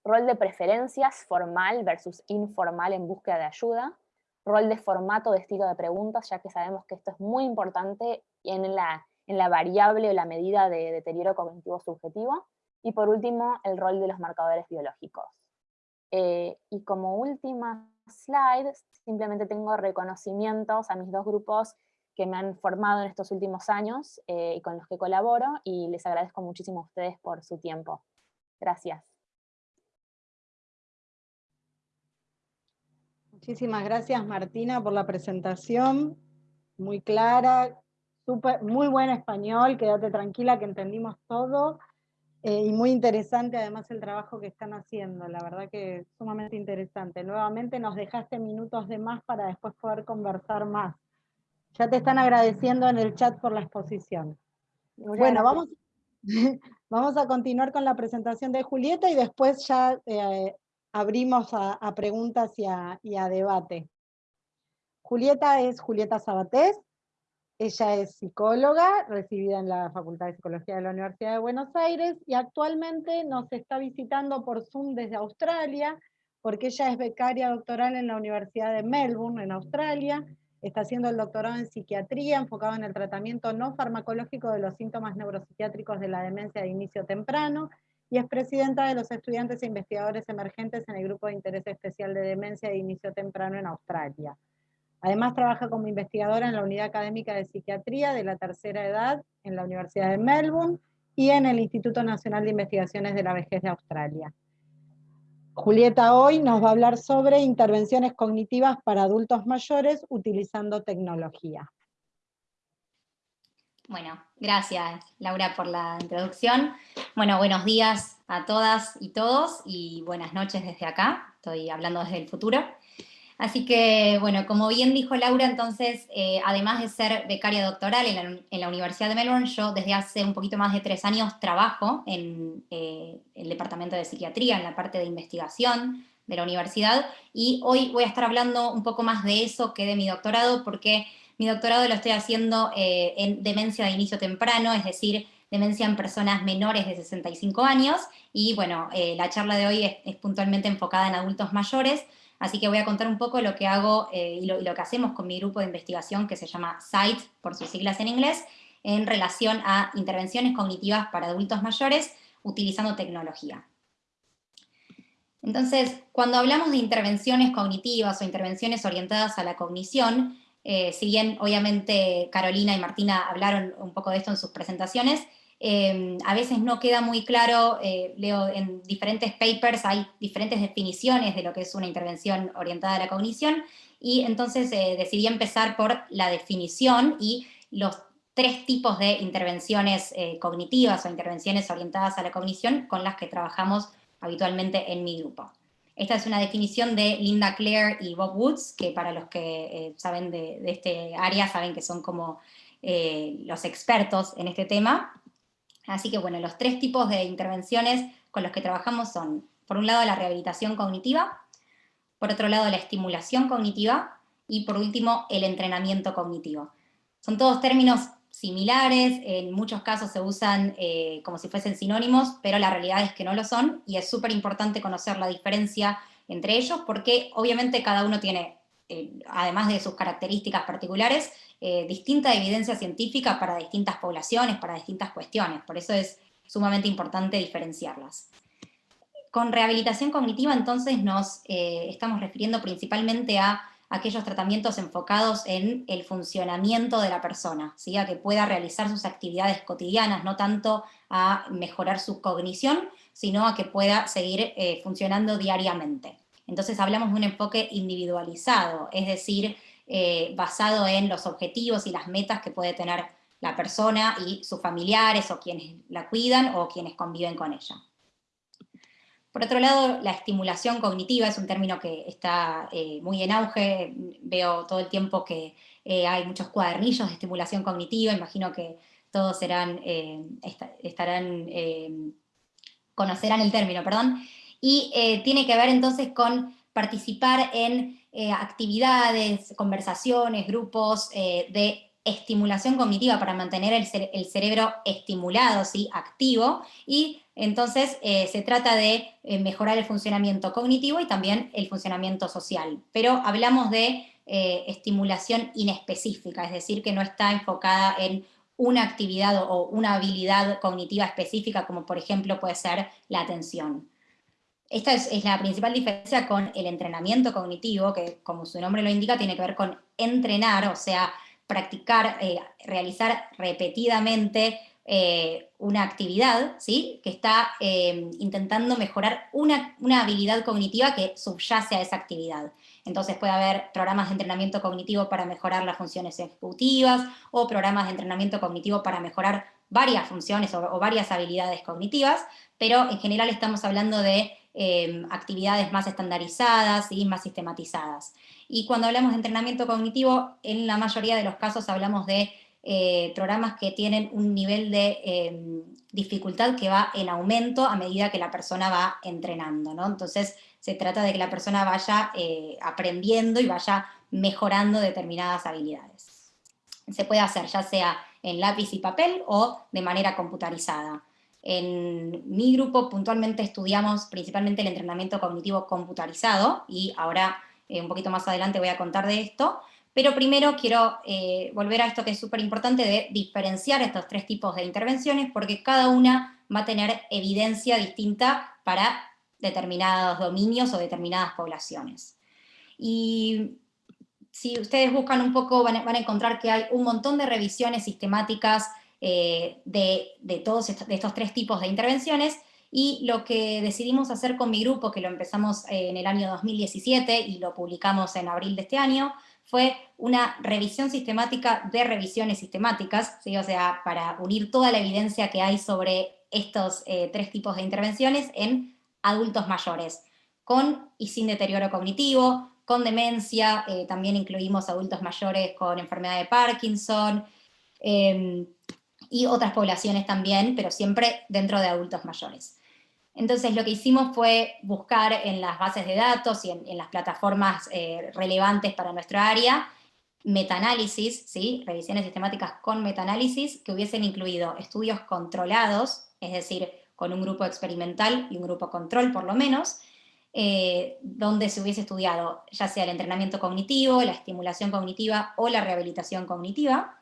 Rol de preferencias formal versus informal en búsqueda de ayuda, rol de formato de estilo de preguntas, ya que sabemos que esto es muy importante en la, en la variable o la medida de deterioro cognitivo subjetivo, y por último, el rol de los marcadores biológicos. Eh, y como última slide, simplemente tengo reconocimientos a mis dos grupos que me han formado en estos últimos años eh, y con los que colaboro, y les agradezco muchísimo a ustedes por su tiempo. Gracias. Muchísimas gracias Martina por la presentación, muy clara, super, muy buen español, quédate tranquila que entendimos todo. Eh, y muy interesante además el trabajo que están haciendo, la verdad que es sumamente interesante. Nuevamente nos dejaste minutos de más para después poder conversar más. Ya te están agradeciendo en el chat por la exposición. bueno, vamos, vamos a continuar con la presentación de Julieta y después ya eh, abrimos a, preguntas y a, y a debate. Julieta es Julieta Sabatés, ella es psicóloga, recibida en la Facultad de Psicología de la Universidad de Buenos Aires, y actualmente nos está visitando por Zoom desde Australia, porque ella es becaria doctoral en la Universidad de Melbourne, en Australia, está haciendo el doctorado en psiquiatría, enfocado en el tratamiento no farmacológico de los síntomas neuropsiquiátricos de la demencia de inicio temprano, y es presidenta de los estudiantes e investigadores emergentes en el Grupo de Interés Especial de Demencia de Inicio Temprano en Australia. Además trabaja como investigadora en la Unidad Académica de Psiquiatría de la Tercera Edad en la Universidad de Melbourne y en el Instituto Nacional de Investigaciones de la Vejez de Australia. Julieta hoy nos va a hablar sobre intervenciones cognitivas para adultos mayores utilizando tecnología. Bueno, gracias Laura por la introducción. Bueno, buenos días a todas y todos y buenas noches desde acá. Estoy hablando desde el futuro. Así que, bueno, como bien dijo Laura, entonces, eh, además de ser becaria doctoral en la, Universidad de Melbourne, yo desde hace un poquito más de tres años trabajo en eh, el Departamento de Psiquiatría, en la parte de investigación de la universidad, y hoy voy a estar hablando un poco más de eso que de mi doctorado, porque mi doctorado lo estoy haciendo eh, en demencia de inicio temprano, es decir, demencia en personas menores de 65 años, y bueno, la charla de hoy es puntualmente enfocada en adultos mayores, Así que voy a contar un poco lo que hago eh, y, lo, que hacemos con mi grupo de investigación que se llama SITE, por sus siglas en inglés, en relación a intervenciones cognitivas para adultos mayores utilizando tecnología. Entonces, cuando hablamos de intervenciones cognitivas o intervenciones orientadas a la cognición, eh, si bien obviamente Carolina y Martina hablaron un poco de esto en sus presentaciones, Em, a veces no queda muy claro, eh, leo en diferentes papers, hay diferentes definiciones de lo que es una intervención orientada a la cognición, y entonces eh, decidí empezar por la definición y los tres tipos de intervenciones eh, cognitivas o intervenciones orientadas a la cognición con las que trabajamos habitualmente en mi grupo. Esta es una definición de Linda Clare y Bob Woods, que para los que eh, saben de, este área, saben que son como eh, los expertos en este tema. Así que bueno, los tres tipos de intervenciones con los que trabajamos son, por un lado, la rehabilitación cognitiva, por otro lado, la estimulación cognitiva, y por último, el entrenamiento cognitivo. Son todos términos similares, en muchos casos se usan eh, como si fuesen sinónimos, pero la realidad es que no lo son, y es súper importante conocer la diferencia entre ellos, porque obviamente cada uno tiene, eh, además de sus características particulares, eh, distinta evidencia científica para distintas poblaciones, para distintas cuestiones, por eso es sumamente importante diferenciarlas. Con rehabilitación cognitiva entonces nos estamos refiriendo principalmente a aquellos tratamientos enfocados en el funcionamiento de la persona, a que pueda realizar sus actividades cotidianas, no tanto a mejorar su cognición, sino a que pueda seguir eh, funcionando diariamente. Entonces hablamos de un enfoque individualizado, es decir, eh, basado en los objetivos y las metas que puede tener la persona y sus familiares o quienes la cuidan o quienes conviven con ella. Por otro lado, la estimulación cognitiva es un término que está eh, muy en auge, veo todo el tiempo que eh, hay muchos cuadernillos de estimulación cognitiva, imagino que todos serán, estarán, conocerán el término, perdón, y tiene que ver entonces con participar en actividades, conversaciones, grupos de estimulación cognitiva para mantener el, cerebro estimulado, ¿sí? activo, y entonces eh, se trata de eh, mejorar el funcionamiento cognitivo y también el funcionamiento social. Pero hablamos de eh, estimulación inespecífica, es decir, que no está enfocada en una actividad o una habilidad cognitiva específica, como por ejemplo puede ser la atención. Esta es, la principal diferencia con el entrenamiento cognitivo, que como su nombre lo indica, tiene que ver con entrenar, o sea, practicar, eh, realizar repetidamente eh, una actividad, ¿sí? que está eh, intentando mejorar una, habilidad cognitiva que subyace a esa actividad. Entonces puede haber programas de entrenamiento cognitivo para mejorar las funciones ejecutivas, o programas de entrenamiento cognitivo para mejorar varias funciones o, varias habilidades cognitivas, pero en general estamos hablando de actividades más estandarizadas y más sistematizadas. Y cuando hablamos de entrenamiento cognitivo, en la mayoría de los casos hablamos de eh, programas que tienen un nivel de em, dificultad que va en aumento a medida que la persona va entrenando, ¿no? Entonces se trata de que la persona vaya eh, aprendiendo y vaya mejorando determinadas habilidades. Se puede hacer ya sea en lápiz y papel o de manera computarizada. En mi grupo puntualmente estudiamos principalmente el entrenamiento cognitivo computarizado y ahora eh, un poquito más adelante voy a contar de esto, pero primero quiero eh, volver a esto que es súper importante de diferenciar estos tres tipos de intervenciones, porque cada una va a tener evidencia distinta para determinados dominios o determinadas poblaciones. Y si ustedes buscan un poco, van a, encontrar que hay un montón de revisiones sistemáticas eh, de, todos estos tres tipos de intervenciones, y lo que decidimos hacer con mi grupo, que lo empezamos eh, en el año 2017 y lo publicamos en abril de este año, fue una revisión sistemática de revisiones sistemáticas, ¿sí? o sea, para unir toda la evidencia que hay sobre estos eh, tres tipos de intervenciones en adultos mayores, con y sin deterioro cognitivo, con demencia, también incluimos adultos mayores con enfermedad de Parkinson, em, y otras poblaciones también, pero siempre dentro de adultos mayores. Entonces lo que hicimos fue buscar en las bases de datos y en, las plataformas eh, relevantes para nuestra área, metaanálisis, ¿sí? revisiones sistemáticas con metaanálisis, que hubiesen incluido estudios controlados, es decir, con un grupo experimental y un grupo control por lo menos, eh, donde se hubiese estudiado ya sea el entrenamiento cognitivo, la estimulación cognitiva o la rehabilitación cognitiva,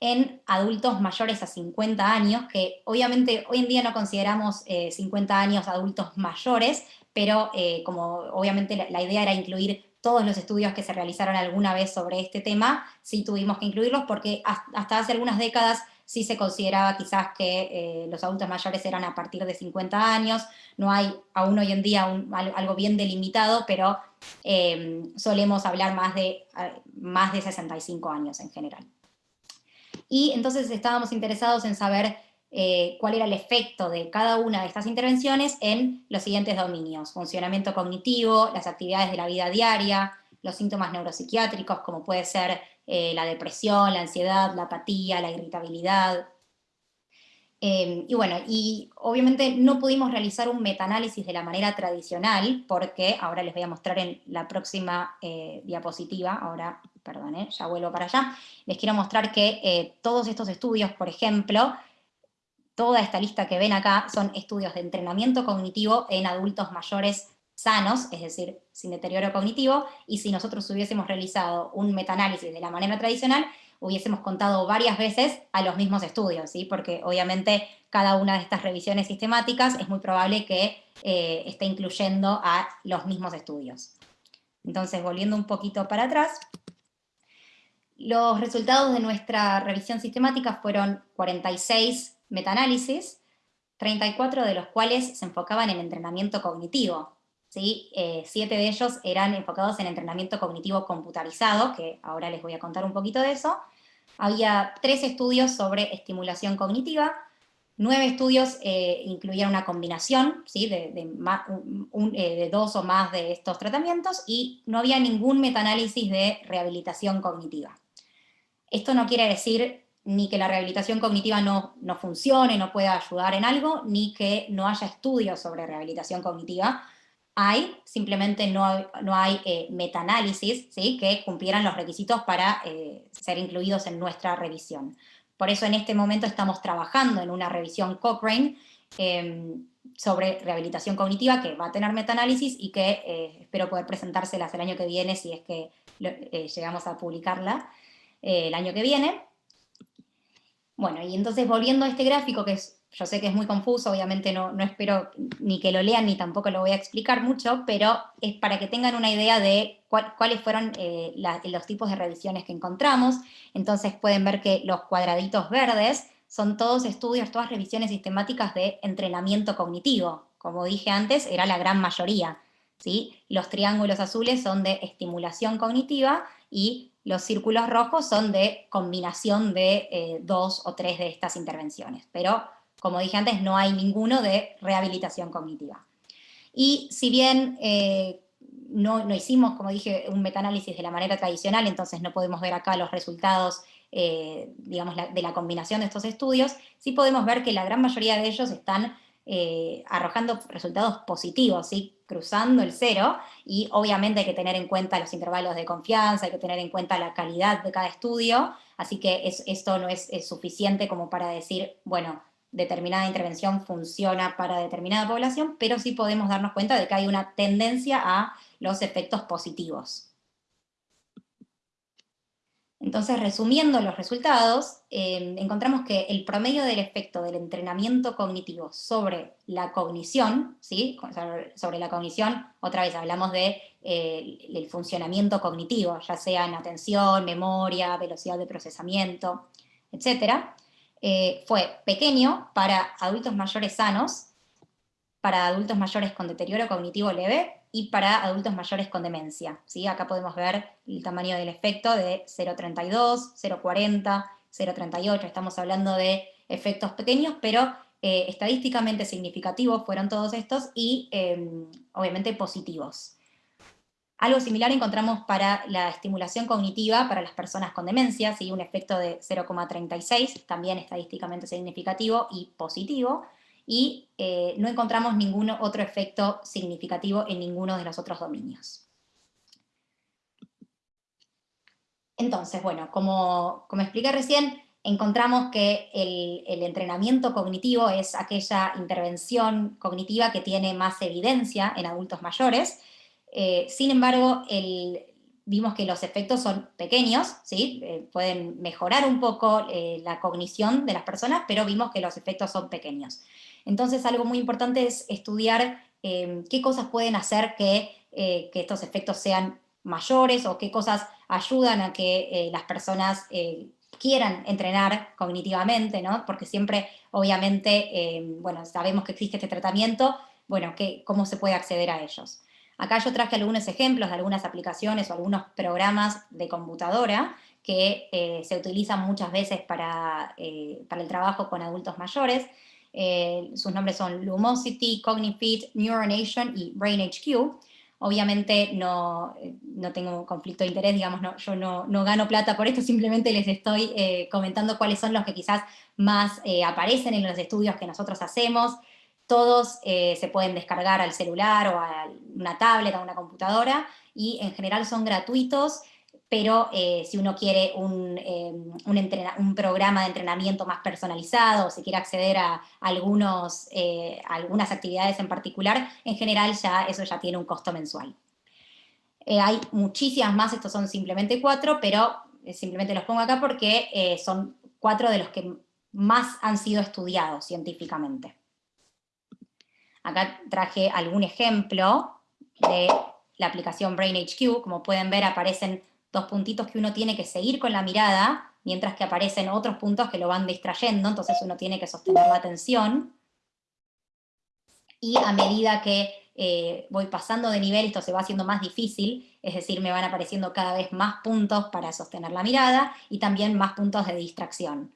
en adultos mayores a 50 años, que obviamente hoy en día no consideramos 50 eh, años adultos mayores, pero eh, como obviamente la, idea era incluir todos los estudios que se realizaron alguna vez sobre este tema, sí tuvimos que incluirlos porque hasta hace algunas décadas sí se consideraba quizás que eh, los adultos mayores eran a partir de 50 años, no hay aún hoy en día algo bien delimitado, pero solemos hablar más de, más de 65 años en general. Y entonces estábamos interesados en saber eh, cuál era el efecto de cada una de estas intervenciones en los siguientes dominios. Funcionamiento cognitivo, las actividades de la vida diaria, los síntomas neuropsiquiátricos como puede ser eh, la depresión, la ansiedad, la apatía, la irritabilidad. Em, y bueno, y obviamente no pudimos realizar un metaanálisis de la manera tradicional, porque ahora les voy a mostrar en la próxima eh, diapositiva, ahora, perdón, ya vuelvo para allá, les quiero mostrar que todos estos estudios, por ejemplo, toda esta lista que ven acá son estudios de entrenamiento cognitivo en adultos mayores sanos, es decir, sin deterioro cognitivo, y si nosotros hubiésemos realizado un metaanálisis de la manera tradicional, hubiésemos contado varias veces a los mismos estudios, ¿sí? porque obviamente cada una de estas revisiones sistemáticas es muy probable que eh, esté incluyendo a los mismos estudios. Entonces, volviendo un poquito para atrás, los resultados de nuestra revisión sistemática fueron 46 metaanálisis, 34 de los cuales se enfocaban en entrenamiento cognitivo. ¿Sí? Eh, siete de ellos eran enfocados en entrenamiento cognitivo computarizado, que ahora les voy a contar un poquito de eso. Había tres estudios sobre estimulación cognitiva, nueve estudios eh, incluían una combinación ¿sí? de, eh, de, dos o más de estos tratamientos, y no había ningún metaanálisis de rehabilitación cognitiva. Esto no quiere decir ni que la rehabilitación cognitiva no, no funcione, no pueda ayudar en algo, ni que no haya estudios sobre rehabilitación cognitiva. Hay, simplemente no hay, no hay eh, metaanálisis ¿sí? que cumplieran los requisitos para eh, ser incluidos en nuestra revisión. Por eso en este momento estamos trabajando en una revisión Cochrane em, sobre rehabilitación cognitiva que va a tener metaanálisis y que eh, espero poder presentárselas el año que viene si es que llegamos a publicarla el año que viene. Bueno, y entonces volviendo a este gráfico, que es, yo sé que es muy confuso, obviamente no, no espero ni que lo lean ni tampoco lo voy a explicar mucho, pero es para que tengan una idea de cuáles fueron eh, los tipos de revisiones que encontramos. Entonces pueden ver que los cuadraditos verdes son todos estudios, todas revisiones sistemáticas de entrenamiento cognitivo. Como dije antes, era la gran mayoría. ¿sí? Los triángulos azules son de estimulación cognitiva y los círculos rojos son de combinación de eh, dos o tres de estas intervenciones, pero como dije antes, no hay ninguno de rehabilitación cognitiva. Y si bien eh, no, hicimos, como dije, un metaanálisis de la manera tradicional, entonces no podemos ver acá los resultados eh, digamos, de la combinación de estos estudios, sí podemos ver que la gran mayoría de ellos están eh, arrojando resultados positivos, ¿sí? cruzando el cero, y obviamente hay que tener en cuenta los intervalos de confianza, hay que tener en cuenta la calidad de cada estudio, así que esto no es, suficiente como para decir, bueno, determinada intervención funciona para determinada población, pero sí podemos darnos cuenta de que hay una tendencia a los efectos positivos. Entonces, resumiendo los resultados, em, encontramos que el promedio del efecto del entrenamiento cognitivo sobre la cognición, ¿sí? sobre la cognición, otra vez hablamos del de, eh, funcionamiento cognitivo, ya sea en atención, memoria, velocidad de procesamiento, etc., eh, fue pequeño para adultos mayores sanos, para adultos mayores con deterioro cognitivo leve y para adultos mayores con demencia. ¿sí? Acá podemos ver el tamaño del efecto de 0,32, 0,40, 0,38, estamos hablando de efectos pequeños, pero eh, estadísticamente significativos fueron todos estos y em, obviamente positivos. Algo similar encontramos para la estimulación cognitiva para las personas con demencia, ¿sí? un efecto de 0,36, también estadísticamente significativo y positivo, y eh, no encontramos ningún otro efecto significativo en ninguno de los otros dominios. Entonces, bueno, como, como expliqué recién, encontramos que el, entrenamiento cognitivo es aquella intervención cognitiva que tiene más evidencia en adultos mayores, eh, sin embargo, vimos que los efectos son pequeños, ¿sí? Eh, pueden mejorar un poco la cognición de las personas, pero vimos que los efectos son pequeños. Entonces algo muy importante es estudiar em, qué cosas pueden hacer eh, que, estos efectos sean mayores o qué cosas ayudan a que eh, las personas eh, quieran entrenar cognitivamente, ¿no? Porque siempre, obviamente, em, bueno, sabemos que existe este tratamiento, bueno, ¿cómo se puede acceder a ellos? Acá yo traje algunos ejemplos de algunas aplicaciones o algunos programas de computadora que eh, se utilizan muchas veces para, eh, para, el trabajo con adultos mayores. Eh, sus nombres son Lumosity, Cognifit, Neuronation y BrainHQ. Obviamente no, no tengo conflicto de interés, digamos, no, yo no, no, gano plata por esto, simplemente les estoy comentando cuáles son los que quizás más aparecen en los estudios que nosotros hacemos. Todos se pueden descargar al celular o a una tablet, a una computadora, y en general son gratuitos, pero eh, si uno quiere un, eh, un, programa de entrenamiento más personalizado, o si quiere acceder a, eh, algunas actividades en particular, en general ya eso ya tiene un costo mensual. hay muchísimas más, estos son simplemente cuatro, pero simplemente los pongo acá porque son cuatro de los que más han sido estudiados científicamente. Acá traje algún ejemplo de la aplicación BrainHQ, como pueden ver aparecen dos puntitos que uno tiene que seguir con la mirada, mientras que aparecen otros puntos que lo van distrayendo, entonces uno tiene que sostener la atención. Y a medida que eh, voy pasando de nivel, esto se va haciendo más difícil, es decir, me van apareciendo cada vez más puntos para sostener la mirada, y también más puntos de distracción.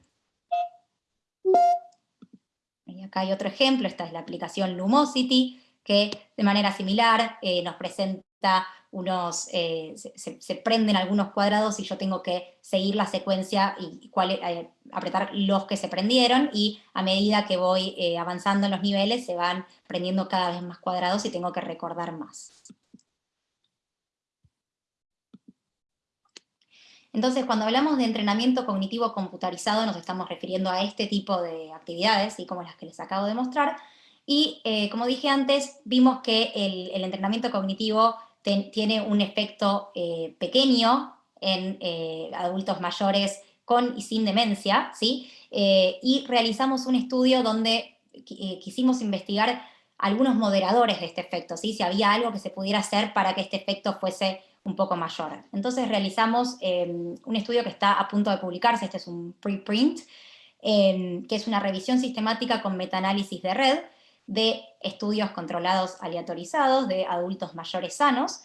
Acá hay otro ejemplo, esta es la aplicación Lumosity, que de manera similar eh, nos presenta unos, eh, se, prenden algunos cuadrados y yo tengo que seguir la secuencia y eh, apretar los que se prendieron y a medida que voy eh, avanzando en los niveles se van prendiendo cada vez más cuadrados y tengo que recordar más. Entonces, cuando hablamos de entrenamiento cognitivo computarizado, nos estamos refiriendo a este tipo de actividades, como las que les acabo de mostrar, y como dije antes, vimos que el, entrenamiento cognitivo tiene un efecto eh, pequeño en eh, adultos mayores con y sin demencia, ¿sí? Eh, y realizamos un estudio donde quisimos investigar algunos moderadores de este efecto, ¿sí? si había algo que se pudiera hacer para que este efecto fuese un poco mayor. Entonces realizamos em, un estudio que está a punto de publicarse, este es un preprint, em, que es una revisión sistemática con metaanálisis de red, de estudios controlados aleatorizados de adultos mayores sanos.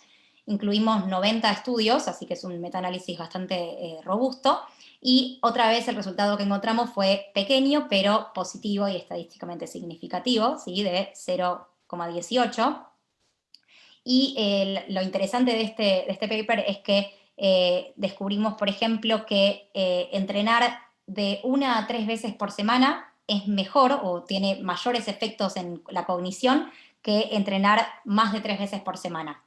Incluimos 90 estudios, así que es un metaanálisis bastante eh, robusto. Y otra vez el resultado que encontramos fue pequeño, pero positivo y estadísticamente significativo, ¿sí? de 0,18. Y lo interesante de este, de este paper es que eh, descubrimos, por ejemplo, que eh, entrenar de una a tres veces por semana es mejor o tiene mayores efectos en la cognición que entrenar más de tres veces por semana.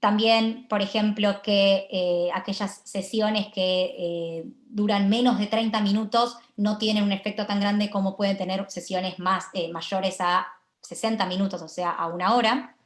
También, por ejemplo, que eh, aquellas sesiones que duran menos de 30 minutos no tienen un efecto tan grande como pueden tener sesiones más, mayores a 60 minutos, o sea, a una hora.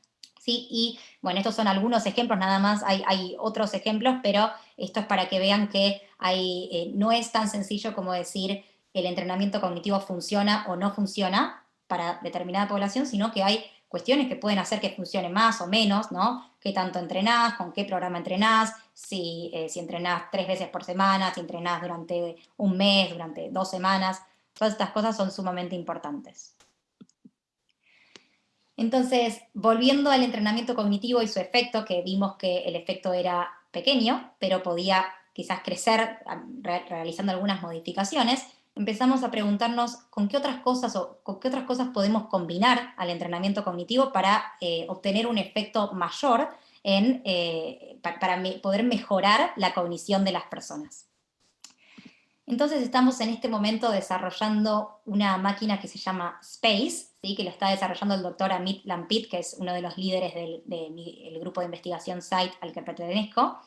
¿sí? Y bueno, estos son algunos ejemplos, nada más hay, otros ejemplos, pero esto es para que vean que hay, no es tan sencillo como decir el entrenamiento cognitivo funciona o no funciona para determinada población, sino que hay cuestiones que pueden hacer que funcione más o menos, ¿no? ¿Qué tanto entrenás? ¿Con qué programa entrenás? Si, eh, si entrenás tres veces por semana, si entrenás durante un mes, durante dos semanas. Todas estas cosas son sumamente importantes. Entonces, volviendo al entrenamiento cognitivo y su efecto, que vimos que el efecto era pequeño, pero podía quizás crecer realizando algunas modificaciones, empezamos a preguntarnos con qué otras cosas o con qué otras cosas podemos combinar al entrenamiento cognitivo para eh, obtener un efecto mayor en, eh, para, poder mejorar la cognición de las personas. Entonces estamos en este momento desarrollando una máquina que se llama SPACE, ¿sí? que lo está desarrollando el doctor Amit Lampit, que es uno de los líderes del grupo de investigación SITE al que pertenezco,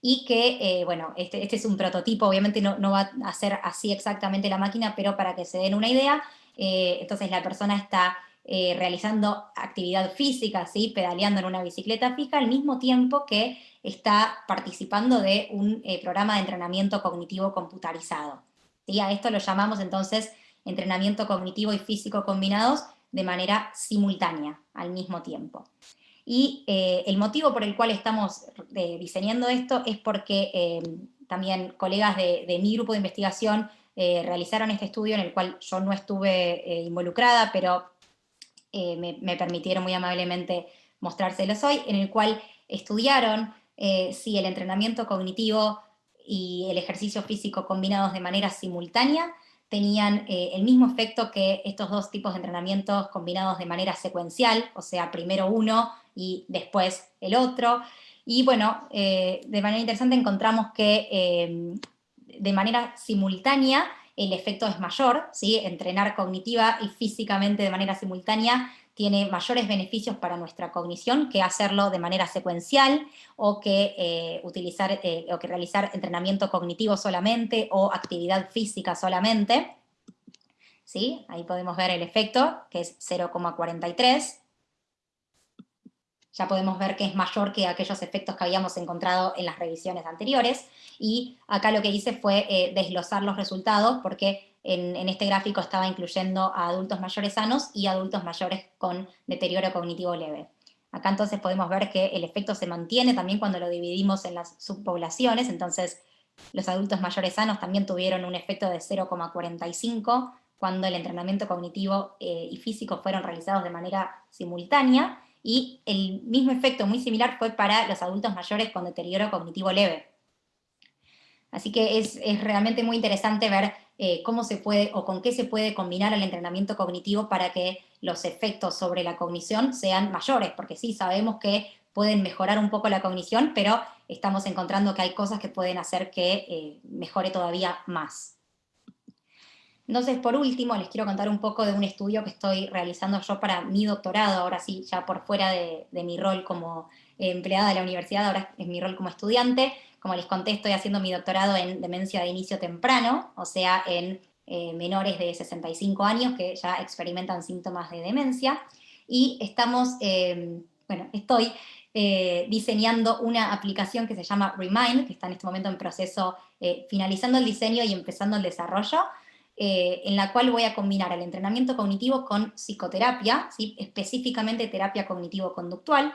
y que, eh, bueno, este, este, es un prototipo, obviamente no, va a ser así exactamente la máquina, pero para que se den una idea, eh, entonces la persona está eh, realizando actividad física, ¿sí? pedaleando en una bicicleta fija, al mismo tiempo que está participando de un programa de entrenamiento cognitivo computarizado. ¿sí? A esto lo llamamos entonces entrenamiento cognitivo y físico combinados de manera simultánea, al mismo tiempo. Y eh, el motivo por el cual estamos eh, diseñando esto es porque eh, también colegas de, mi grupo de investigación realizaron este estudio en el cual yo no estuve involucrada, pero me, permitieron muy amablemente mostrárselos hoy, en el cual estudiaron eh, si el entrenamiento cognitivo y el ejercicio físico combinados de manera simultánea tenían eh, el mismo efecto que estos dos tipos de entrenamientos combinados de manera secuencial, o sea, primero uno y después el otro. Y bueno, eh, de manera interesante encontramos que de manera simultánea el efecto es mayor, ¿sí? entrenar cognitiva y físicamente de manera simultánea tiene mayores beneficios para nuestra cognición que hacerlo de manera secuencial o que, eh, utilizar, eh, o que realizar entrenamiento cognitivo solamente o actividad física solamente. ¿Sí? Ahí podemos ver el efecto, que es 0,43. Ya podemos ver que es mayor que aquellos efectos que habíamos encontrado en las revisiones anteriores. Y acá lo que hice fue eh, desglosar los resultados, porque en, este gráfico estaba incluyendo a adultos mayores sanos y adultos mayores con deterioro cognitivo leve. Acá entonces podemos ver que el efecto se mantiene también cuando lo dividimos en las subpoblaciones, entonces los adultos mayores sanos también tuvieron un efecto de 0,45 cuando el entrenamiento cognitivo eh, y físico fueron realizados de manera simultánea, y el mismo efecto muy similar fue para los adultos mayores con deterioro cognitivo leve. Así que es realmente muy interesante ver eh, cómo se puede o con qué se puede combinar el entrenamiento cognitivo para que los efectos sobre la cognición sean mayores, porque sí, sabemos que pueden mejorar un poco la cognición, pero estamos encontrando que hay cosas que pueden hacer que eh, mejore todavía más. Entonces, por último, les quiero contar un poco de un estudio que estoy realizando yo para mi doctorado, ahora sí, ya por fuera de, de mi rol como empleada de la universidad, ahora es mi rol como estudiante, como les conté, estoy haciendo mi doctorado en demencia de inicio temprano, o sea, en eh, menores de 65 años que ya experimentan síntomas de demencia, y estamos, em, bueno, estoy eh, diseñando una aplicación que se llama Remind, que está en este momento en proceso, eh, finalizando el diseño y empezando el desarrollo, en la cual voy a combinar el entrenamiento cognitivo con psicoterapia, ¿sí? específicamente terapia cognitivo-conductual,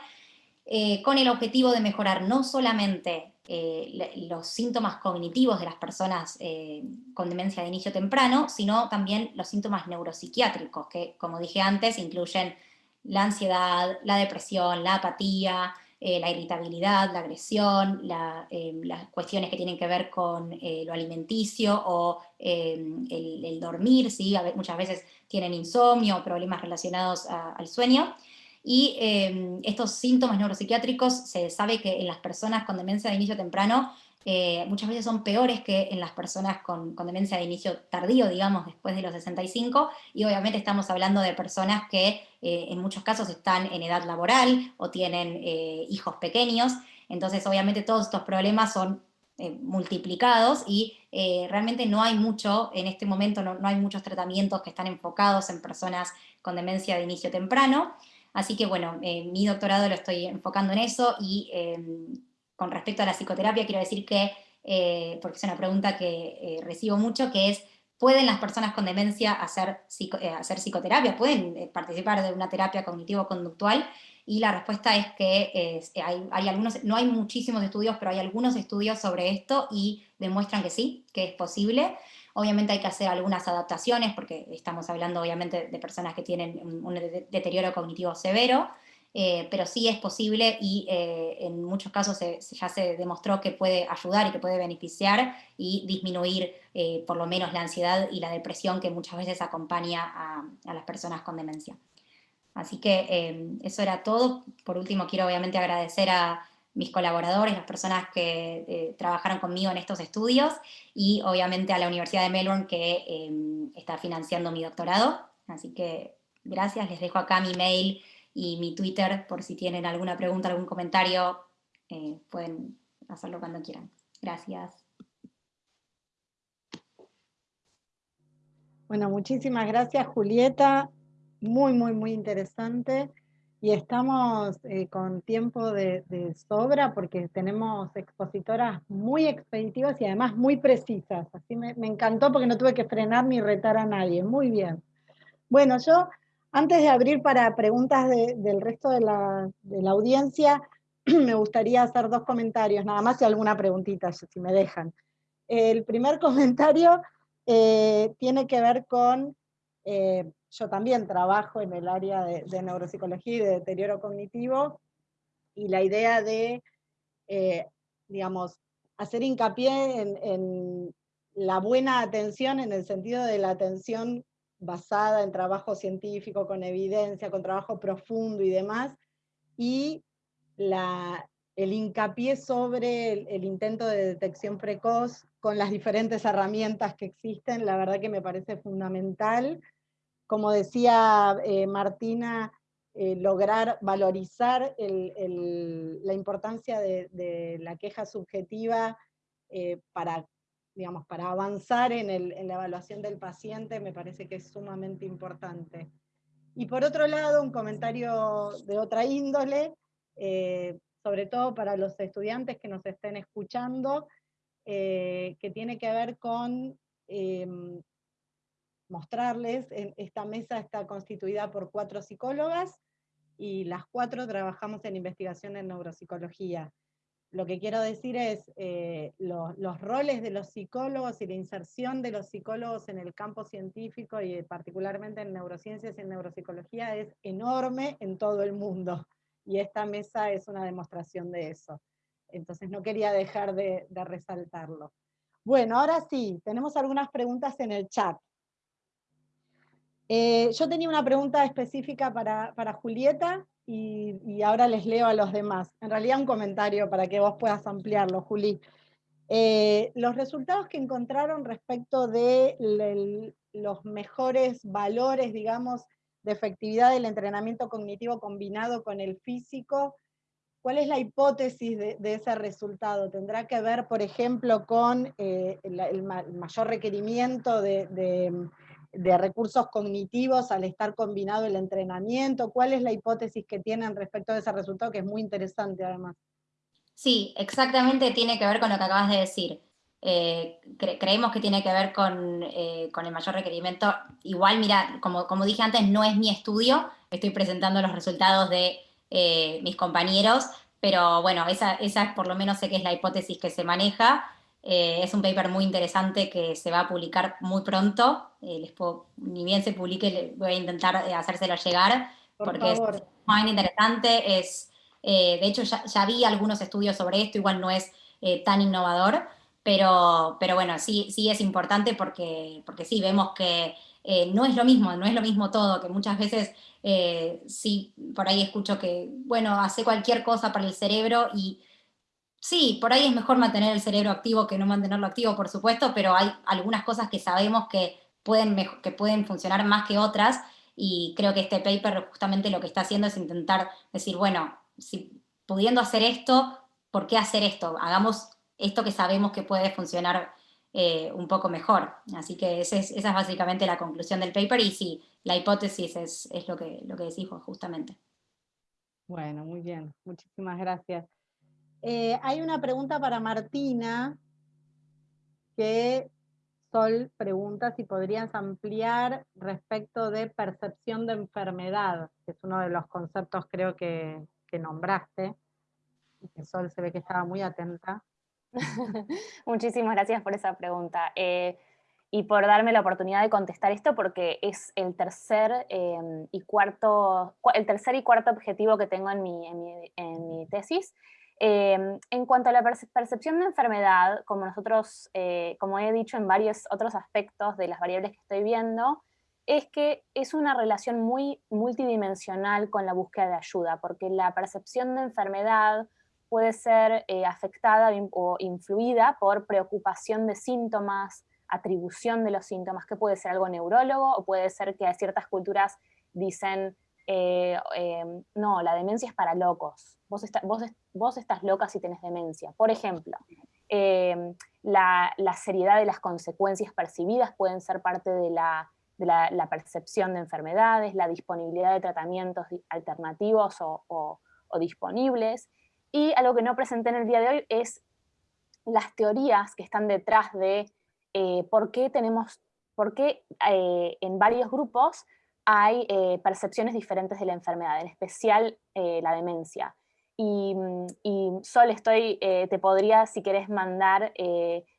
con el objetivo de mejorar no solamente eh, los síntomas cognitivos de las personas eh, con demencia de inicio temprano, sino también los síntomas neuropsiquiátricos, que como dije antes, incluyen la ansiedad, la depresión, la apatía, eh, la irritabilidad, la agresión, las cuestiones que tienen que ver con lo alimenticio o el, dormir, ¿sí? muchas veces tienen insomnio o problemas relacionados al sueño, y em, estos síntomas neuropsiquiátricos se sabe que en las personas con demencia de inicio temprano eh, muchas veces son peores que en las personas con, demencia de inicio tardío, digamos, después de los 65, y obviamente estamos hablando de personas que eh, en muchos casos están en edad laboral o tienen eh, hijos pequeños, entonces obviamente todos estos problemas son multiplicados y realmente no hay mucho, en este momento no, no hay muchos tratamientos que están enfocados en personas con demencia de inicio temprano, Así que bueno, eh, mi doctorado lo estoy enfocando en eso y em, con respecto a la psicoterapia quiero decir que, eh, porque es una pregunta que eh, recibo mucho, que es, ¿pueden las personas con demencia hacer, hacer psicoterapia? ¿Pueden participar de una terapia cognitivo-conductual? Y la respuesta es que hay, hay, algunos, no hay muchísimos estudios, pero hay algunos estudios sobre esto y demuestran que sí, que es posible. Obviamente hay que hacer algunas adaptaciones, porque estamos hablando obviamente de personas que tienen un, deterioro cognitivo severo, eh, pero sí es posible y eh, en muchos casos ya se demostró que puede ayudar y que puede beneficiar y disminuir eh, por lo menos la ansiedad y la depresión que muchas veces acompaña a, a las personas con demencia. Así que eso era todo. Por último quiero obviamente agradecer a, mis colaboradores, las personas que eh, trabajaron conmigo en estos estudios y obviamente a la Universidad de Melbourne que em, está financiando mi doctorado. Así que gracias, les dejo acá mi mail y mi Twitter por si tienen alguna pregunta, algún comentario, eh, pueden hacerlo cuando quieran. Gracias. Bueno, muchísimas gracias Julieta, muy, muy, muy interesante y estamos eh, con tiempo de, sobra porque tenemos expositoras muy expeditivas y además muy precisas. Así me, encantó porque no tuve que frenar ni retar a nadie. Muy bien. Bueno, yo antes de abrir para preguntas del resto de la, audiencia, me gustaría hacer dos comentarios, nada más y alguna preguntita, si me dejan. El primer comentario eh, tiene que ver con Eh, yo también trabajo en el área de, neuropsicología y de deterioro cognitivo, y la idea de, eh, digamos, hacer hincapié en, la buena atención en el sentido de la atención basada en trabajo científico, con evidencia, con trabajo profundo y demás, y la, el hincapié sobre el, intento de detección precoz con las diferentes herramientas que existen, la verdad que me parece fundamental. Como decía eh, Martina, eh, lograr valorizar la importancia de, la queja subjetiva eh, para, digamos, para avanzar en, la evaluación del paciente me parece que es sumamente importante. Y por otro lado, un comentario de otra índole, sobre todo para los estudiantes que nos estén escuchando, que tiene que ver con mostrarles, esta mesa está constituida por cuatro psicólogas, y las cuatro trabajamos en investigación en neuropsicología. Lo que quiero decir es, eh, los roles de los psicólogos y la inserción de los psicólogos en el campo científico y particularmente en neurociencias y en neuropsicología es enorme en todo el mundo. Y esta mesa es una demostración de eso. Entonces no quería dejar de, resaltarlo. Bueno, ahora sí, tenemos algunas preguntas en el chat. Eh, yo tenía una pregunta específica para, Julieta y, ahora les leo a los demás. En realidad un comentario para que vos puedas ampliarlo, Juli. Eh, los resultados que encontraron respecto de los mejores valores, digamos, de efectividad del entrenamiento cognitivo combinado con el físico, ¿cuál es la hipótesis de, ese resultado? ¿Tendrá que ver, por ejemplo, con eh, el, mayor requerimiento de recursos cognitivos al estar combinado el entrenamiento? ¿Cuál es la hipótesis que tienen respecto a ese resultado, que es muy interesante además? Sí, exactamente tiene que ver con lo que acabas de decir. Eh, creemos que tiene que ver eh, con, el mayor requerimiento. Igual, mira, como, como, dije antes, no es mi estudio, estoy presentando los resultados de eh, mis compañeros, pero bueno, esa, esa por lo menos sé que es la hipótesis que se maneja. Eh, es un paper muy interesante que se va a publicar muy pronto. Eh, ni bien se publique, voy a intentar eh, hacérselo llegar, porque es muy interesante. Es, de hecho, ya, vi algunos estudios sobre esto, igual no es tan innovador, pero, pero bueno, sí, sí es importante porque, porque sí, vemos que no es lo mismo, no es lo mismo todo, que muchas veces sí, por ahí escucho que, bueno, hace cualquier cosa para el cerebro y Sí, por ahí es mejor mantener el cerebro activo que no mantenerlo activo, por supuesto, pero hay algunas cosas que sabemos que pueden, que pueden funcionar más que otras, y creo que este paper justamente lo que está haciendo es intentar decir, bueno, si pudiendo hacer esto, ¿por qué hacer esto? Hagamos esto que sabemos que puede funcionar eh, un poco mejor. Así que esa es, básicamente la conclusión del paper, y sí, la hipótesis es, es lo, que, lo que decís justamente. Bueno, muy bien, muchísimas gracias. Eh, hay una pregunta para Martina, que Sol pregunta si podrías ampliar respecto de percepción de enfermedad, que es uno de los conceptos creo que, nombraste, y que Sol se ve que estaba muy atenta. Muchísimas gracias por esa pregunta. Eh, y por darme la oportunidad de contestar esto porque es el tercer, em, y, cuarto, el tercer y cuarto objetivo que tengo en mi, en mi tesis, Em, en cuanto a la percepción de enfermedad, como nosotros, eh, como he dicho en varios otros aspectos de las variables que estoy viendo, es que es una relación muy multidimensional con la búsqueda de ayuda, porque la percepción de enfermedad puede ser eh, afectada o influida por preocupación de síntomas, atribución de los síntomas, que puede ser algo neurólogo o puede ser que a ciertas culturas dicen eh, em, no, la demencia es para locos, vos, estás loca si tenés demencia. Por ejemplo, em, la, seriedad de las consecuencias percibidas pueden ser parte de la, percepción de enfermedades, la disponibilidad de tratamientos alternativos o, disponibles. Y algo que no presenté en el día de hoy es las teorías que están detrás de eh, por qué tenemos, por qué eh, en varios grupos hay eh, percepciones diferentes de la enfermedad, en especial eh, la demencia. Y, mm, Sol, estoy, eh, te podría, si querés, mandar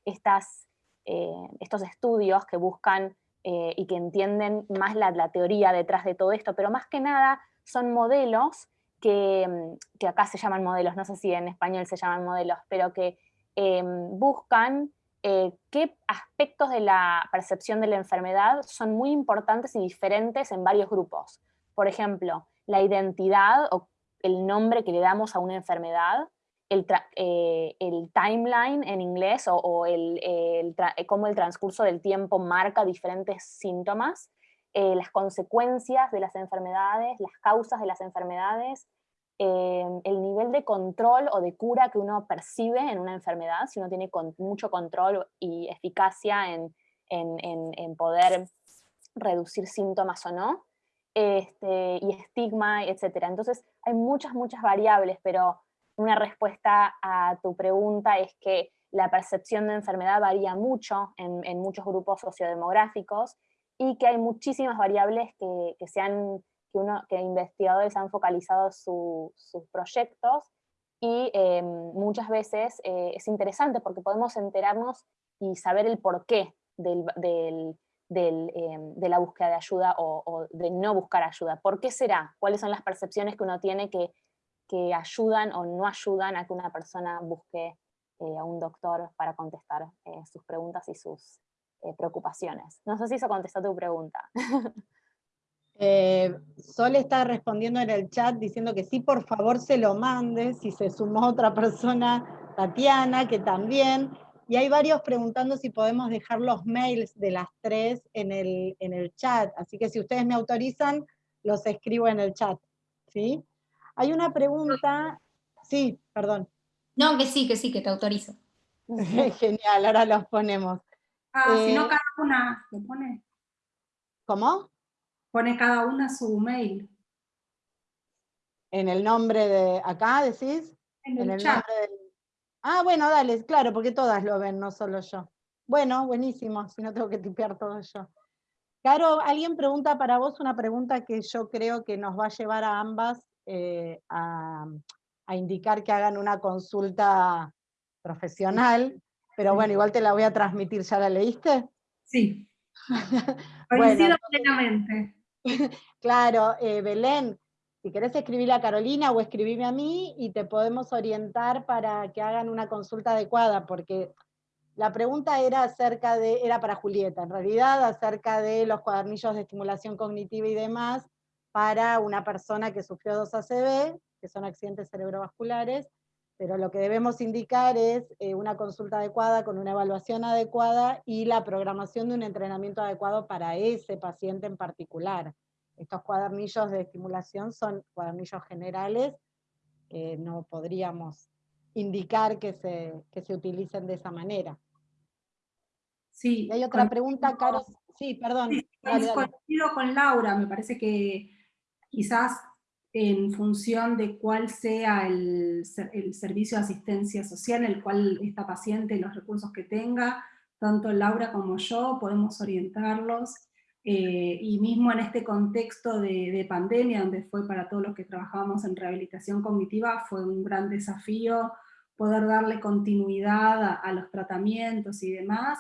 estas, estos estudios que buscan y que entienden más la, teoría detrás de todo esto, pero más que nada son modelos que, mm, que, acá se llaman modelos, no sé si en español se llaman modelos, pero que em, buscan eh, qué aspectos de la percepción de la enfermedad son muy importantes y diferentes en varios grupos. Por ejemplo, la identidad o el nombre que le damos a una enfermedad, el, eh, timeline en inglés o, el, cómo el transcurso del tiempo marca diferentes síntomas, eh, las consecuencias de las enfermedades, las causas de las enfermedades, Em, el nivel de control o de cura que uno percibe en una enfermedad, si uno tiene mucho control y eficacia en, poder reducir síntomas o no, este, y estigma, etc. Entonces hay muchas, muchas variables, pero una respuesta a tu pregunta es que la percepción de enfermedad varía mucho en, muchos grupos sociodemográficos y que hay muchísimas variables que, que se han que, investigadores han focalizado sus proyectos y em, muchas veces eh, es interesante porque podemos enterarnos y saber el porqué del, em, de la búsqueda de ayuda o, de no buscar ayuda. ¿Por qué será? ¿Cuáles son las percepciones que uno tiene que, que ayudan o no ayudan a que una persona busque eh, a un doctor para contestar eh, sus preguntas y sus preocupaciones? No sé si eso contestó tu pregunta. Eh, Sol está respondiendo en el chat diciendo que sí, por favor se lo mande, si se sumó otra persona, Tatiana, que también, y hay varios preguntando si podemos dejar los mails de las tres en el, en el chat, así que si ustedes me autorizan, los escribo en el chat, ¿sí? Hay una pregunta, sí, perdón. No, que sí, que sí, que te autorizo. Genial, ahora los ponemos. Ah, si no eh, cada una lo pone. ¿Cómo? Pone cada una su mail. En el nombre de acá, decís? En el, chat. Ah, bueno, dale, claro, porque todas lo ven, no solo yo. Bueno, buenísimo, si no tengo que tipear todo yo. Caro, alguien pregunta para vos una pregunta que yo creo que nos va a llevar a ambas eh, a, a, indicar que hagan una consulta profesional, pero bueno, igual te la voy a transmitir, ¿ya la leíste? Sí. Coincido plenamente. claro, eh, Belén, si querés escribirle a Carolina o escribirme a mí y te podemos orientar para que hagan una consulta adecuada, porque la pregunta era acerca de, era para Julieta, en realidad, acerca de los cuadernillos de estimulación cognitiva y demás para una persona que sufrió dos ACV, que son accidentes cerebrovasculares, pero lo que debemos indicar es eh, una consulta adecuada con una evaluación adecuada y la programación de un entrenamiento adecuado para ese paciente en particular. Estos cuadernillos de estimulación son cuadernillos generales, que no podríamos indicar que se, se utilicen de esa manera. Sí. Y hay otra pregunta, Caro. Sí, perdón. Sí, coincido con Laura, me parece que quizás en función de cuál sea el, servicio de asistencia social, en el cual esta paciente, los recursos que tenga, tanto Laura como yo podemos orientarlos, eh, y mismo en este contexto de, pandemia, donde fue para todos los que trabajábamos en rehabilitación cognitiva, fue un gran desafío poder darle continuidad a, los tratamientos y demás,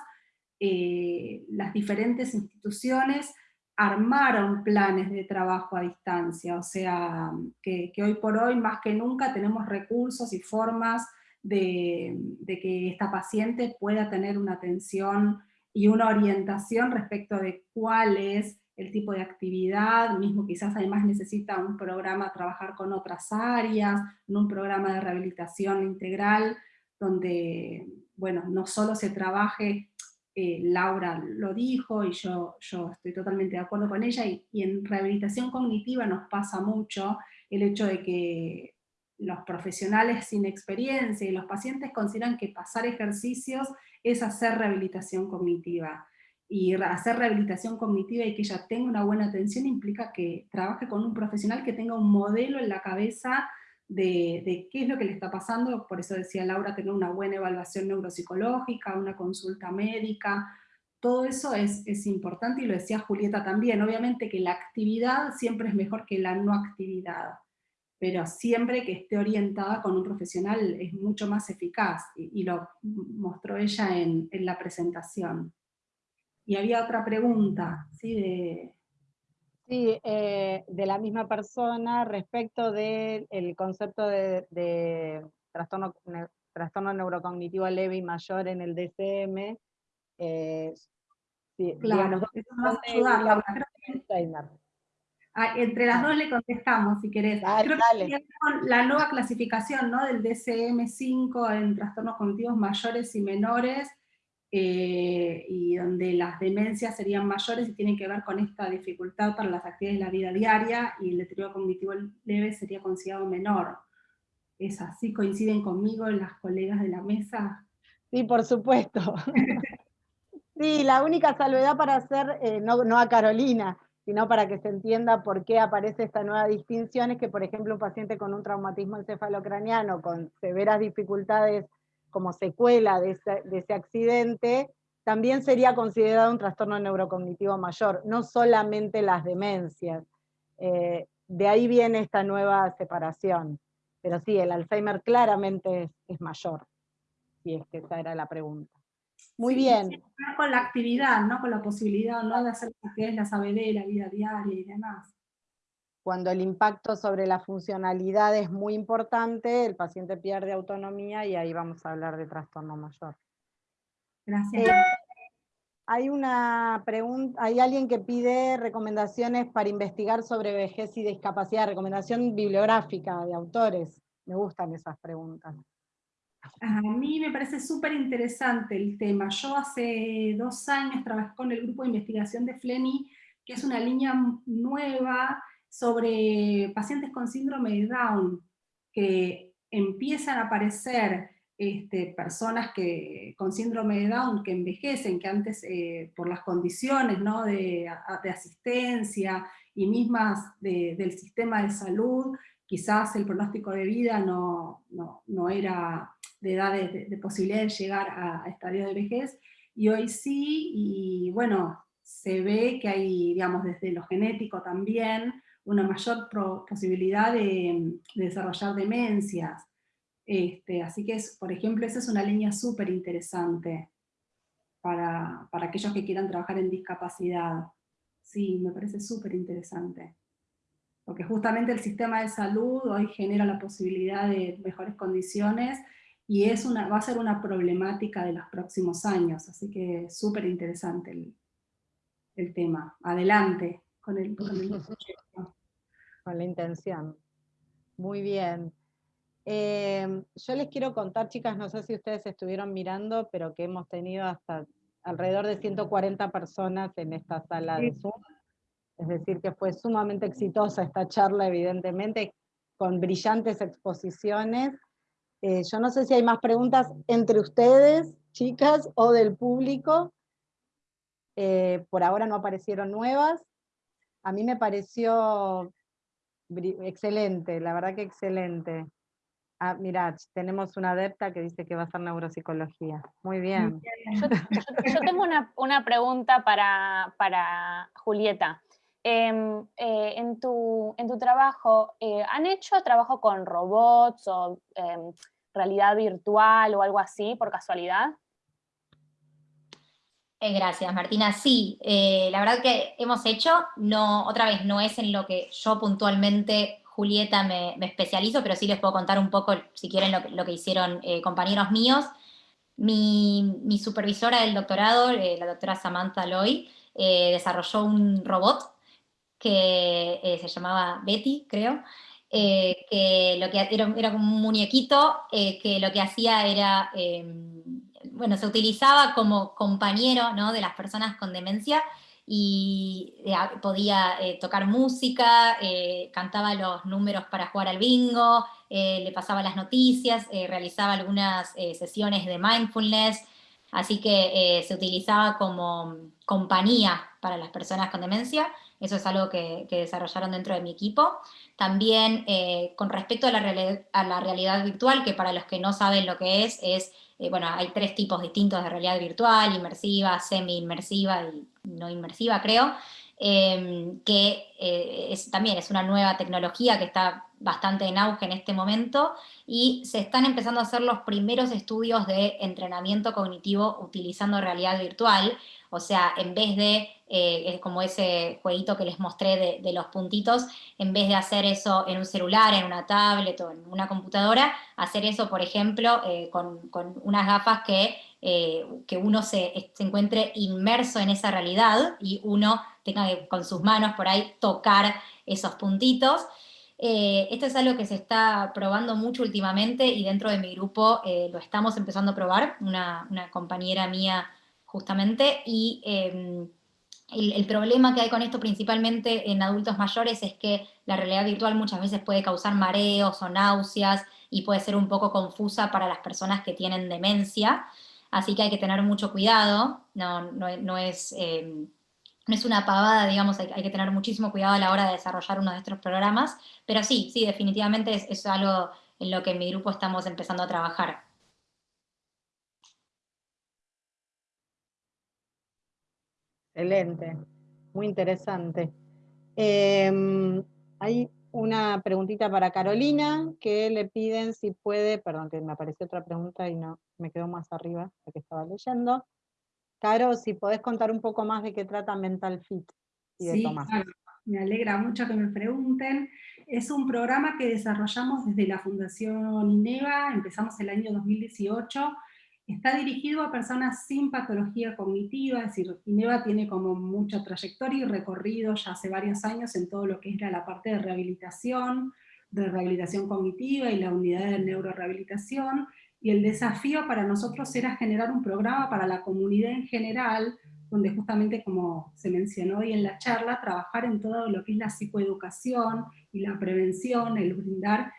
eh, las diferentes instituciones armaron planes de trabajo a distancia, o sea, que, hoy por hoy más que nunca tenemos recursos y formas de, que esta paciente pueda tener una atención y una orientación respecto de cuál es el tipo de actividad, mismo quizás además necesita un programa trabajar con otras áreas, un programa de rehabilitación integral, donde, bueno, no solo se trabaje eh, Laura lo dijo y yo, yo estoy totalmente de acuerdo con ella, y, en rehabilitación cognitiva nos pasa mucho el hecho de que los profesionales sin experiencia y los pacientes consideran que pasar ejercicios es hacer rehabilitación cognitiva. Y hacer rehabilitación cognitiva y que ella tenga una buena atención implica que trabaje con un profesional que tenga un modelo en la cabeza de, qué es lo que le está pasando, por eso decía Laura, tener una buena evaluación neuropsicológica, una consulta médica, todo eso es, es, importante y lo decía Julieta también, obviamente que la actividad siempre es mejor que la no actividad, pero siempre que esté orientada con un profesional es mucho más eficaz, y, lo mostró ella en, en la presentación. Y había otra pregunta, ¿sí? Sí, eh, de la misma persona respecto del concepto de, trastorno, trastorno neurocognitivo leve y mayor en el DCM. Eh, claro, eso nos va a ayudar, Ah, entre las dos le contestamos, si querés. Creo que la nueva clasificación ¿no? del DCM5 en trastornos cognitivos mayores y menores, eh, y donde las demencias serían mayores y tienen que ver con esta dificultad para las actividades de la vida diaria, y el deterioro cognitivo leve sería considerado menor. ¿Es así? ¿Coinciden conmigo las colegas de la mesa? Sí, por supuesto. sí, la única salvedad para hacer, eh, no, no a Carolina, sino para que se entienda por qué aparece esta nueva distinción, es que, por ejemplo, un paciente con un traumatismo encefalocraniano, con severas dificultades como secuela de ese, accidente, también sería considerado un trastorno neurocognitivo mayor, no solamente las demencias. Eh, de ahí viene esta nueva separación. Pero sí, el Alzheimer claramente es, mayor, si es que esa era la pregunta. Muy bien. Con la actividad, ¿no? Con la posibilidad ¿no? de hacer lo que es la saber, la vida diaria y demás. Cuando el impacto sobre la funcionalidad es muy importante, el paciente pierde autonomía y ahí vamos a hablar de trastorno mayor. Gracias. Eh, hay una pregunta, hay alguien que pide recomendaciones para investigar sobre vejez y discapacidad, recomendación bibliográfica de autores. Me gustan esas preguntas. A mí me parece súper interesante el tema. Yo hace dos años trabajé con el grupo de investigación de FLENI, que es una línea nueva sobre pacientes con síndrome de Down, que empiezan a aparecer este, personas que, con síndrome de Down que envejecen, que antes eh, por las condiciones ¿no? de, asistencia y mismas del sistema de salud, quizás el pronóstico de vida no, no era de edad de, posibilidad de llegar a, estadios de vejez, y hoy sí, y bueno, se ve que hay, digamos, desde lo genético también, una mayor posibilidad de, desarrollar demencias. Este, así que, es, por ejemplo, esa es una línea súper interesante para, para, aquellos que quieran trabajar en discapacidad. Sí, me parece súper interesante. Porque justamente el sistema de salud hoy genera la posibilidad de mejores condiciones y es una, va a ser una problemática de los próximos años, así que súper interesante el, el, tema. Adelante con el, con proyecto. Con la intención. Muy bien. Em, yo les quiero contar, chicas, no sé si ustedes estuvieron mirando, pero que hemos tenido hasta alrededor de 140 personas en esta sala de Zoom. Es decir, que fue sumamente exitosa esta charla, evidentemente, con brillantes exposiciones eh, yo no sé si hay más preguntas entre ustedes, chicas, o del público. Eh, por ahora no aparecieron nuevas. A mí me pareció excelente, la verdad que excelente. Ah, mirad, tenemos una adepta que dice que va a ser neuropsicología. Muy bien. Yo, tengo una, pregunta para, para Julieta. Em, eh, en, tu, en, tu, trabajo, ¿han hecho trabajo con robots o em, realidad virtual o algo así, por casualidad? Eh, gracias, Martina. Sí, eh, la verdad que hemos hecho, no, otra vez, no es en lo que yo puntualmente, Julieta, me, especializo, pero sí les puedo contar un poco, si quieren, lo, que hicieron eh, compañeros míos. Mi, supervisora del doctorado, la doctora Samantha Loy, desarrolló un robot que se llamaba Betty, creo, eh, que lo que era, era como un muñequito eh, que lo que hacía era, em, bueno, se utilizaba como compañero ¿no? de las personas con demencia y eh, podía tocar música, cantaba los números para jugar al bingo, le pasaba las noticias, realizaba algunas sesiones de mindfulness, así que se utilizaba como compañía para las personas con demencia, eso es algo que, que desarrollaron dentro de mi equipo. También eh, con respecto a la, realidad virtual, que para los que no saben lo que es, es, eh, bueno, hay tres tipos distintos de realidad virtual, inmersiva, semi-inmersiva y no inmersiva, creo, em, que eh, es, también es una nueva tecnología que está bastante en auge en este momento, y se están empezando a hacer los primeros estudios de entrenamiento cognitivo utilizando realidad virtual, o sea, en vez de, eh, como ese jueguito que les mostré de, los puntitos, en vez de hacer eso en un celular, en una tablet o en una computadora, hacer eso, por ejemplo, eh, con, unas gafas que, eh, que uno se, encuentre inmerso en esa realidad y uno tenga que con sus manos por ahí tocar esos puntitos. esto es algo que se está probando mucho últimamente y dentro de mi grupo lo estamos empezando a probar. Una, una compañera mía justamente, y el, problema que hay con esto principalmente en adultos mayores es que la realidad virtual muchas veces puede causar mareos o náuseas y puede ser un poco confusa para las personas que tienen demencia, así que hay que tener mucho cuidado, no, no, es... Em, no es una pavada, digamos, hay, que tener muchísimo cuidado a la hora de desarrollar uno de estos programas, pero sí, sí, definitivamente es, es algo en lo que en mi grupo estamos empezando a trabajar. Excelente, muy interesante. Em, hay una preguntita para Carolina, que le piden si puede, perdón, que me apareció otra pregunta y no, me quedó más arriba, la que estaba leyendo. Caro, si podés contar un poco más de qué trata Mental Fit y de sí, me alegra mucho que me pregunten. Es un programa que desarrollamos desde la Fundación INEVA, empezamos el año 2018, Está dirigido a personas sin patología cognitiva, es decir, INEVA tiene como mucha trayectoria y recorrido ya hace varios años en todo lo que era la parte de rehabilitación, de rehabilitación cognitiva y la unidad de neurorehabilitación, y el desafío para nosotros era generar un programa para la comunidad en general, donde justamente como se mencionó hoy en la charla, trabajar en todo lo que es la psicoeducación y la prevención, el brindar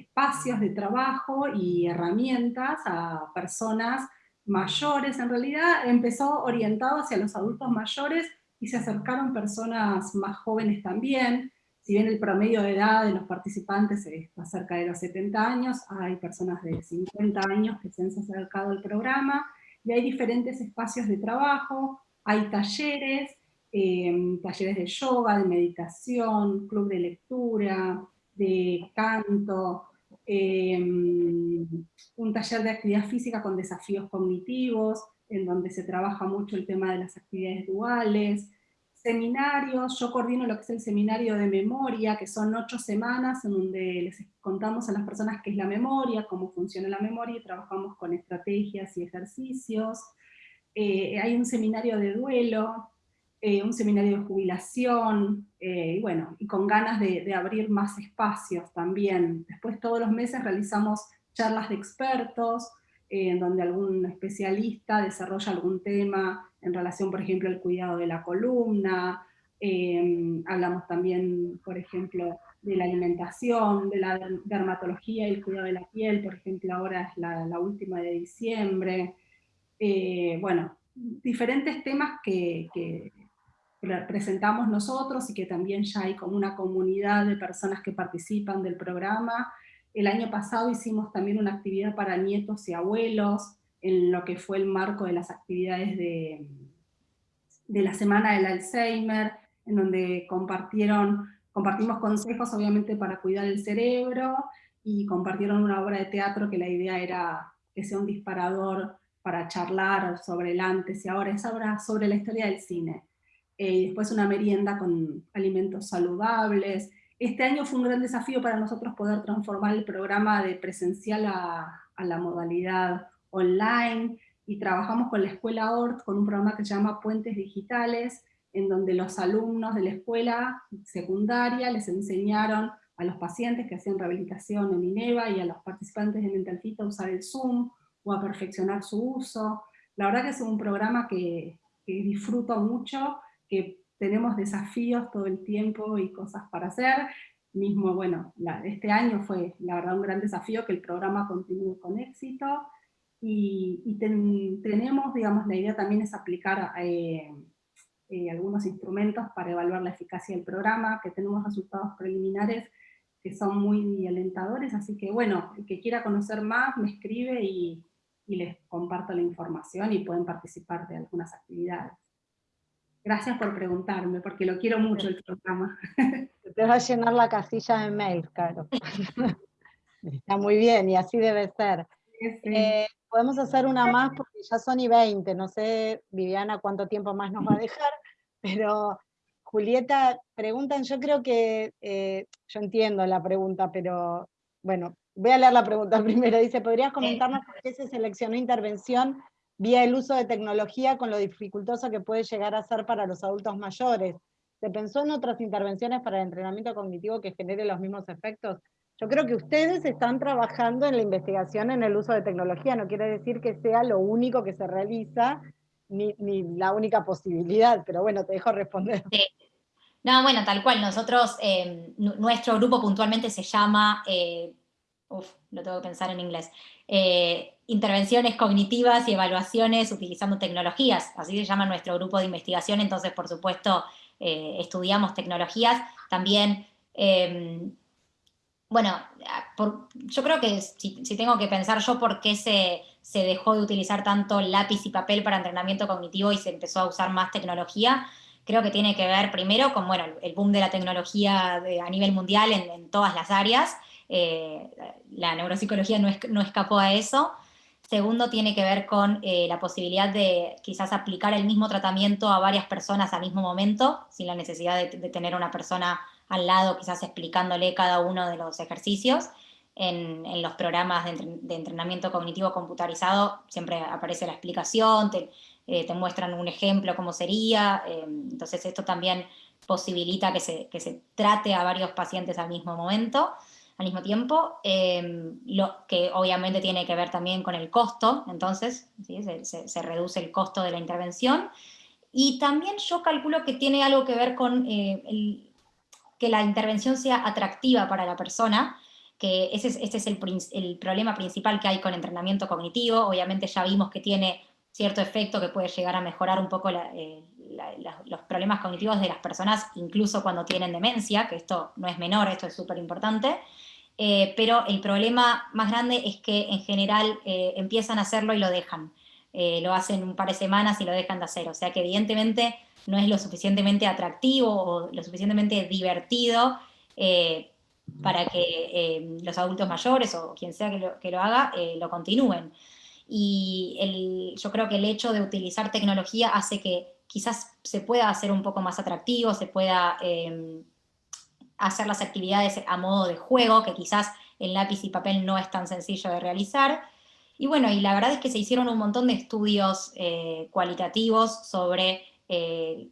espacios de trabajo y herramientas a personas mayores. En realidad empezó orientado hacia los adultos mayores y se acercaron personas más jóvenes también. Si bien el promedio de edad de los participantes está cerca de los 70 años, hay personas de 50 años que se han acercado al programa, y hay diferentes espacios de trabajo, hay talleres, eh, talleres de yoga, de meditación, club de lectura, de canto, em, un taller de actividad física con desafíos cognitivos, en donde se trabaja mucho el tema de las actividades duales, seminarios, yo coordino lo que es el seminario de memoria, que son ocho semanas en donde les contamos a las personas qué es la memoria, cómo funciona la memoria, y trabajamos con estrategias y ejercicios. Eh, hay un seminario de duelo, eh, un seminario de jubilación, eh, y bueno, y con ganas de, abrir más espacios también. Después todos los meses realizamos charlas de expertos, eh, en donde algún especialista desarrolla algún tema en relación, por ejemplo, al cuidado de la columna, hablamos también, por ejemplo, de la alimentación, de la dermatología y el cuidado de la piel, por ejemplo, ahora es la, última de diciembre. bueno, diferentes temas que, presentamos nosotros y que también ya hay como una comunidad de personas que participan del programa. El año pasado hicimos también una actividad para nietos y abuelos, en lo que fue el marco de las actividades de, de la Semana del Alzheimer, en donde compartieron, compartimos consejos obviamente para cuidar el cerebro, y compartieron una obra de teatro que la idea era que sea un disparador para charlar sobre el antes y ahora, es obra sobre la historia del cine. Eh, después una merienda con alimentos saludables. Este año fue un gran desafío para nosotros poder transformar el programa de presencial a, la modalidad online, y trabajamos con la Escuela ORT con un programa que se llama Puentes Digitales, en donde los alumnos de la escuela secundaria les enseñaron a los pacientes que hacían rehabilitación en INEVA y a los participantes de Mental Fit a usar el Zoom o a perfeccionar su uso. La verdad que es un programa que, que disfruto mucho que tenemos desafíos todo el tiempo y cosas para hacer. Mismo, bueno, este año fue la verdad un gran desafío que el programa continúe con éxito. Y, tenemos, digamos, la idea también es aplicar eh, eh, algunos instrumentos para evaluar la eficacia del programa, que tenemos resultados preliminares que son muy alentadores, así que bueno, el que quiera conocer más me escribe y, y les comparto la información y pueden participar de algunas actividades. Gracias por preguntarme, porque lo quiero mucho el programa. Te va a llenar la casilla de mail, claro. Está muy bien, y así debe ser. Eh, podemos hacer una más porque ya son y 20, no sé, Viviana, cuánto tiempo más nos va a dejar, pero Julieta, preguntan, yo creo que, eh, yo entiendo la pregunta, pero bueno, voy a leer la pregunta primero. Dice, ¿podrías comentarnos por qué se seleccionó intervención vía el uso de tecnología con lo dificultoso que puede llegar a ser para los adultos mayores? ¿Se pensó en otras intervenciones para el entrenamiento cognitivo que genere los mismos efectos? Yo creo que ustedes están trabajando en la investigación en el uso de tecnología, no quiere decir que sea lo único que se realiza, ni, la única posibilidad, pero bueno, te dejo responder. No, bueno, tal cual, nosotros, eh, nuestro grupo puntualmente se llama, eh, uf, lo tengo que pensar en inglés, eh, intervenciones cognitivas y evaluaciones utilizando tecnologías, así se llama nuestro grupo de investigación, entonces por supuesto estudiamos tecnologías, también, bueno, yo creo que si, tengo que pensar yo por qué se, se dejó de utilizar tanto lápiz y papel para entrenamiento cognitivo y se empezó a usar más tecnología, creo que tiene que ver primero con bueno, el boom de la tecnología a nivel mundial en, todas las áreas, eh, la neuropsicología no, no, escapó a eso. Segundo, tiene que ver con eh, la posibilidad de quizás aplicar el mismo tratamiento a varias personas al mismo momento, sin la necesidad de, tener una persona al lado quizás explicándole cada uno de los ejercicios. En, los programas de, de, entrenamiento cognitivo computarizado siempre aparece la explicación, te, eh, muestran un ejemplo cómo sería, eh, entonces esto también posibilita que se, trate a varios pacientes al mismo momento, al mismo tiempo, eh, lo que obviamente tiene que ver también con el costo, entonces se, reduce el costo de la intervención, y también yo calculo que tiene algo que ver con el, que la intervención sea atractiva para la persona, que ese es, este es el, el problema principal que hay con entrenamiento cognitivo, obviamente ya vimos que tiene cierto efecto que puede llegar a mejorar un poco eh, los problemas cognitivos de las personas, incluso cuando tienen demencia, que esto no es menor, esto es súper importante, eh, pero el problema más grande es que en general eh, empiezan a hacerlo y lo dejan. lo hacen un par de semanas y lo dejan de hacer, o sea que evidentemente no es lo suficientemente atractivo o lo suficientemente divertido para que los adultos mayores o quien sea que lo, que lo haga, lo continúen y yo creo que el hecho de utilizar tecnología hace que quizás se pueda hacer un poco más atractivo, se pueda em, hacer las actividades a modo de juego, que quizás el lápiz y papel no es tan sencillo de realizar. Y bueno, y la verdad es que se hicieron un montón de estudios eh, cualitativos sobre eh,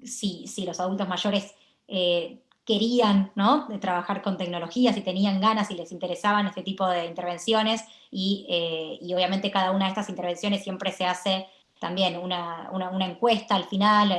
si, si, los adultos mayores eh, querían ¿no? de trabajar con tecnologías y tenían ganas y les interesaban este tipo de intervenciones eh, y, obviamente cada una de estas intervenciones siempre se hace también una, encuesta al final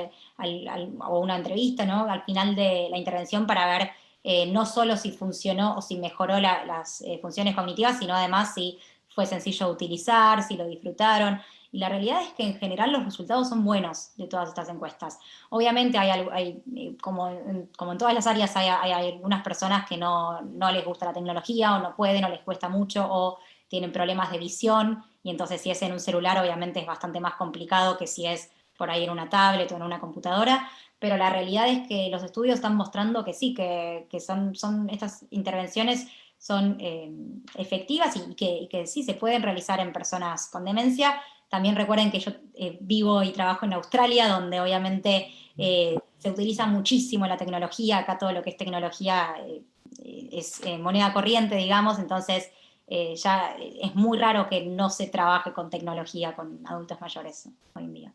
eh, o una entrevista ¿no? al final de la intervención para ver eh, no solo si funcionó o si mejoró las funciones cognitivas, sino además si fue sencillo de utilizar, si lo disfrutaron. Y la realidad es que en general los resultados son buenos de todas estas encuestas. Obviamente hay, hay eh, como, en, como en todas las áreas hay, hay, algunas personas que no, no, les gusta la tecnología o no pueden o les cuesta mucho o tienen problemas de visión y entonces si es en un celular obviamente es bastante más complicado que si es por ahí en una tablet o en una computadora, pero la realidad es que los estudios están mostrando que sí, que, que son, son estas intervenciones son eh, efectivas y que, que sí se pueden realizar en personas con demencia, también recuerden que yo eh, vivo y trabajo en Australia, donde obviamente eh, se utiliza muchísimo la tecnología, acá todo lo que es tecnología es moneda corriente, digamos, entonces ya es muy raro que no se trabaje con tecnología con adultos mayores hoy en día.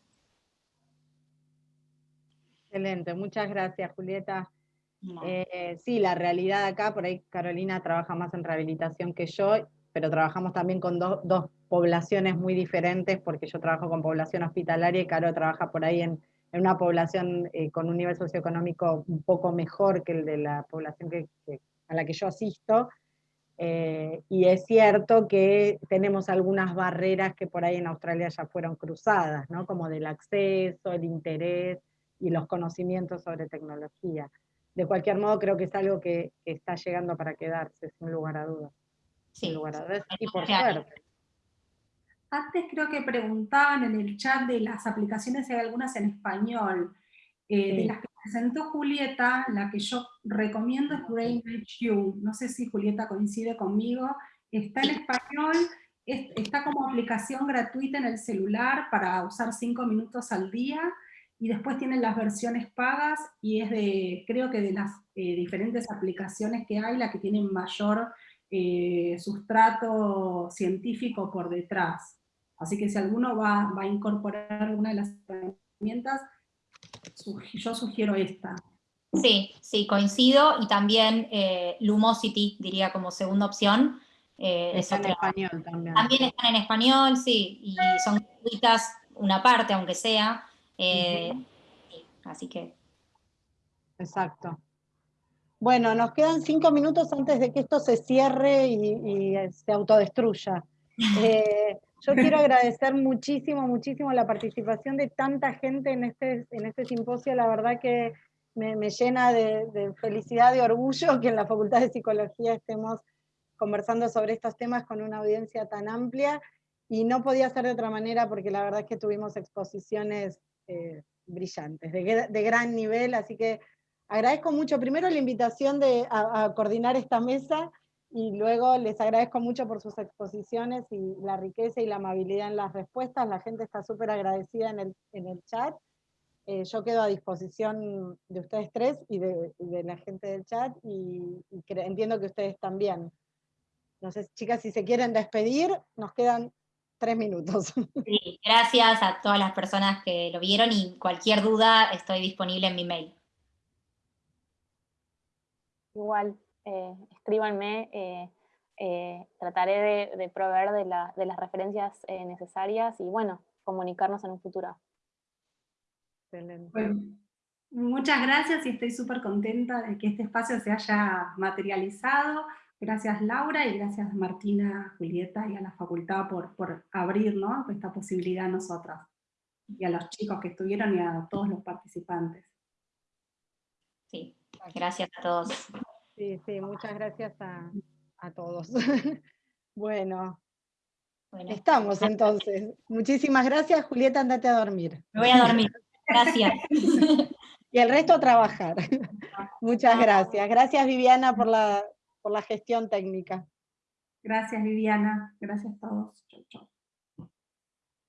Excelente, muchas gracias Julieta. sí, la realidad acá, por ahí Carolina trabaja más en rehabilitación que yo, pero trabajamos también con dos poblaciones muy diferentes, porque yo trabajo con población hospitalaria y Caro trabaja por ahí en, una población eh, con un nivel socioeconómico un poco mejor que el de la población que, a la que yo asisto, eh, y es cierto que tenemos algunas barreras que por ahí en Australia ya fueron cruzadas, ¿no? como del acceso, el interés y los conocimientos sobre tecnología. De cualquier modo, creo que es algo que, está llegando para quedarse, sin lugar a dudas. Sin lugar a dudas, y por suerte. Antes creo que preguntaban en el chat de las aplicaciones, hay algunas en español. Eh, de las que presentó Julieta, la que yo recomiendo es Brain HQ. No sé si Julieta coincide conmigo. Está en español, está como aplicación gratuita en el celular para usar cinco minutos al día, y después tienen las versiones pagas, y es de, creo que de las eh, diferentes aplicaciones que hay, la que tiene mayor eh, sustrato científico por detrás. Así que si alguno va, va a incorporar alguna de las herramientas, yo sugiero esta. Sí, sí, coincido, y también eh, Lumosity, diría como segunda opción. Eh, está en español también. También están en español, sí, y son gratuitas una parte, aunque sea. Eh, así que... Exacto. Bueno, nos quedan cinco minutos antes de que esto se cierre y, se autodestruya. Yo quiero agradecer muchísimo, muchísimo la participación de tanta gente en este, en este simposio, la verdad que me, llena de, felicidad, de orgullo que en la Facultad de Psicología estemos conversando sobre estos temas con una audiencia tan amplia, y no podía ser de otra manera porque la verdad es que tuvimos exposiciones eh, brillantes, de, gran nivel, así que agradezco mucho primero la invitación de, a coordinar esta mesa, y luego les agradezco mucho por sus exposiciones y la riqueza y la amabilidad en las respuestas, la gente está súper agradecida en el, en el chat. Eh, yo quedo a disposición de ustedes tres y de, de la gente del chat, y, entiendo que ustedes también. No sé, chicas, si se quieren despedir, nos quedan tres minutos. Sí, gracias a todas las personas que lo vieron, y cualquier duda estoy disponible en mi mail. Igual, eh, escríbanme, eh, eh, trataré de, proveer de, las referencias necesarias y bueno, comunicarnos en un futuro. muchas gracias y estoy súper contenta de que este espacio se haya materializado. Gracias Laura y gracias Martina, Julieta y a la facultad por, por abrir esta posibilidad a nosotras y a los chicos que estuvieron y a todos los participantes. Sí, gracias a todos. Sí, sí, muchas gracias a, todos. bueno, estamos entonces. Muchísimas gracias, Julieta, andate a dormir. Me voy a dormir, gracias. y el resto a trabajar. Muchas gracias. Gracias, Viviana, por la, por la gestión técnica. Gracias, Viviana. Gracias a todos. Chau, chau.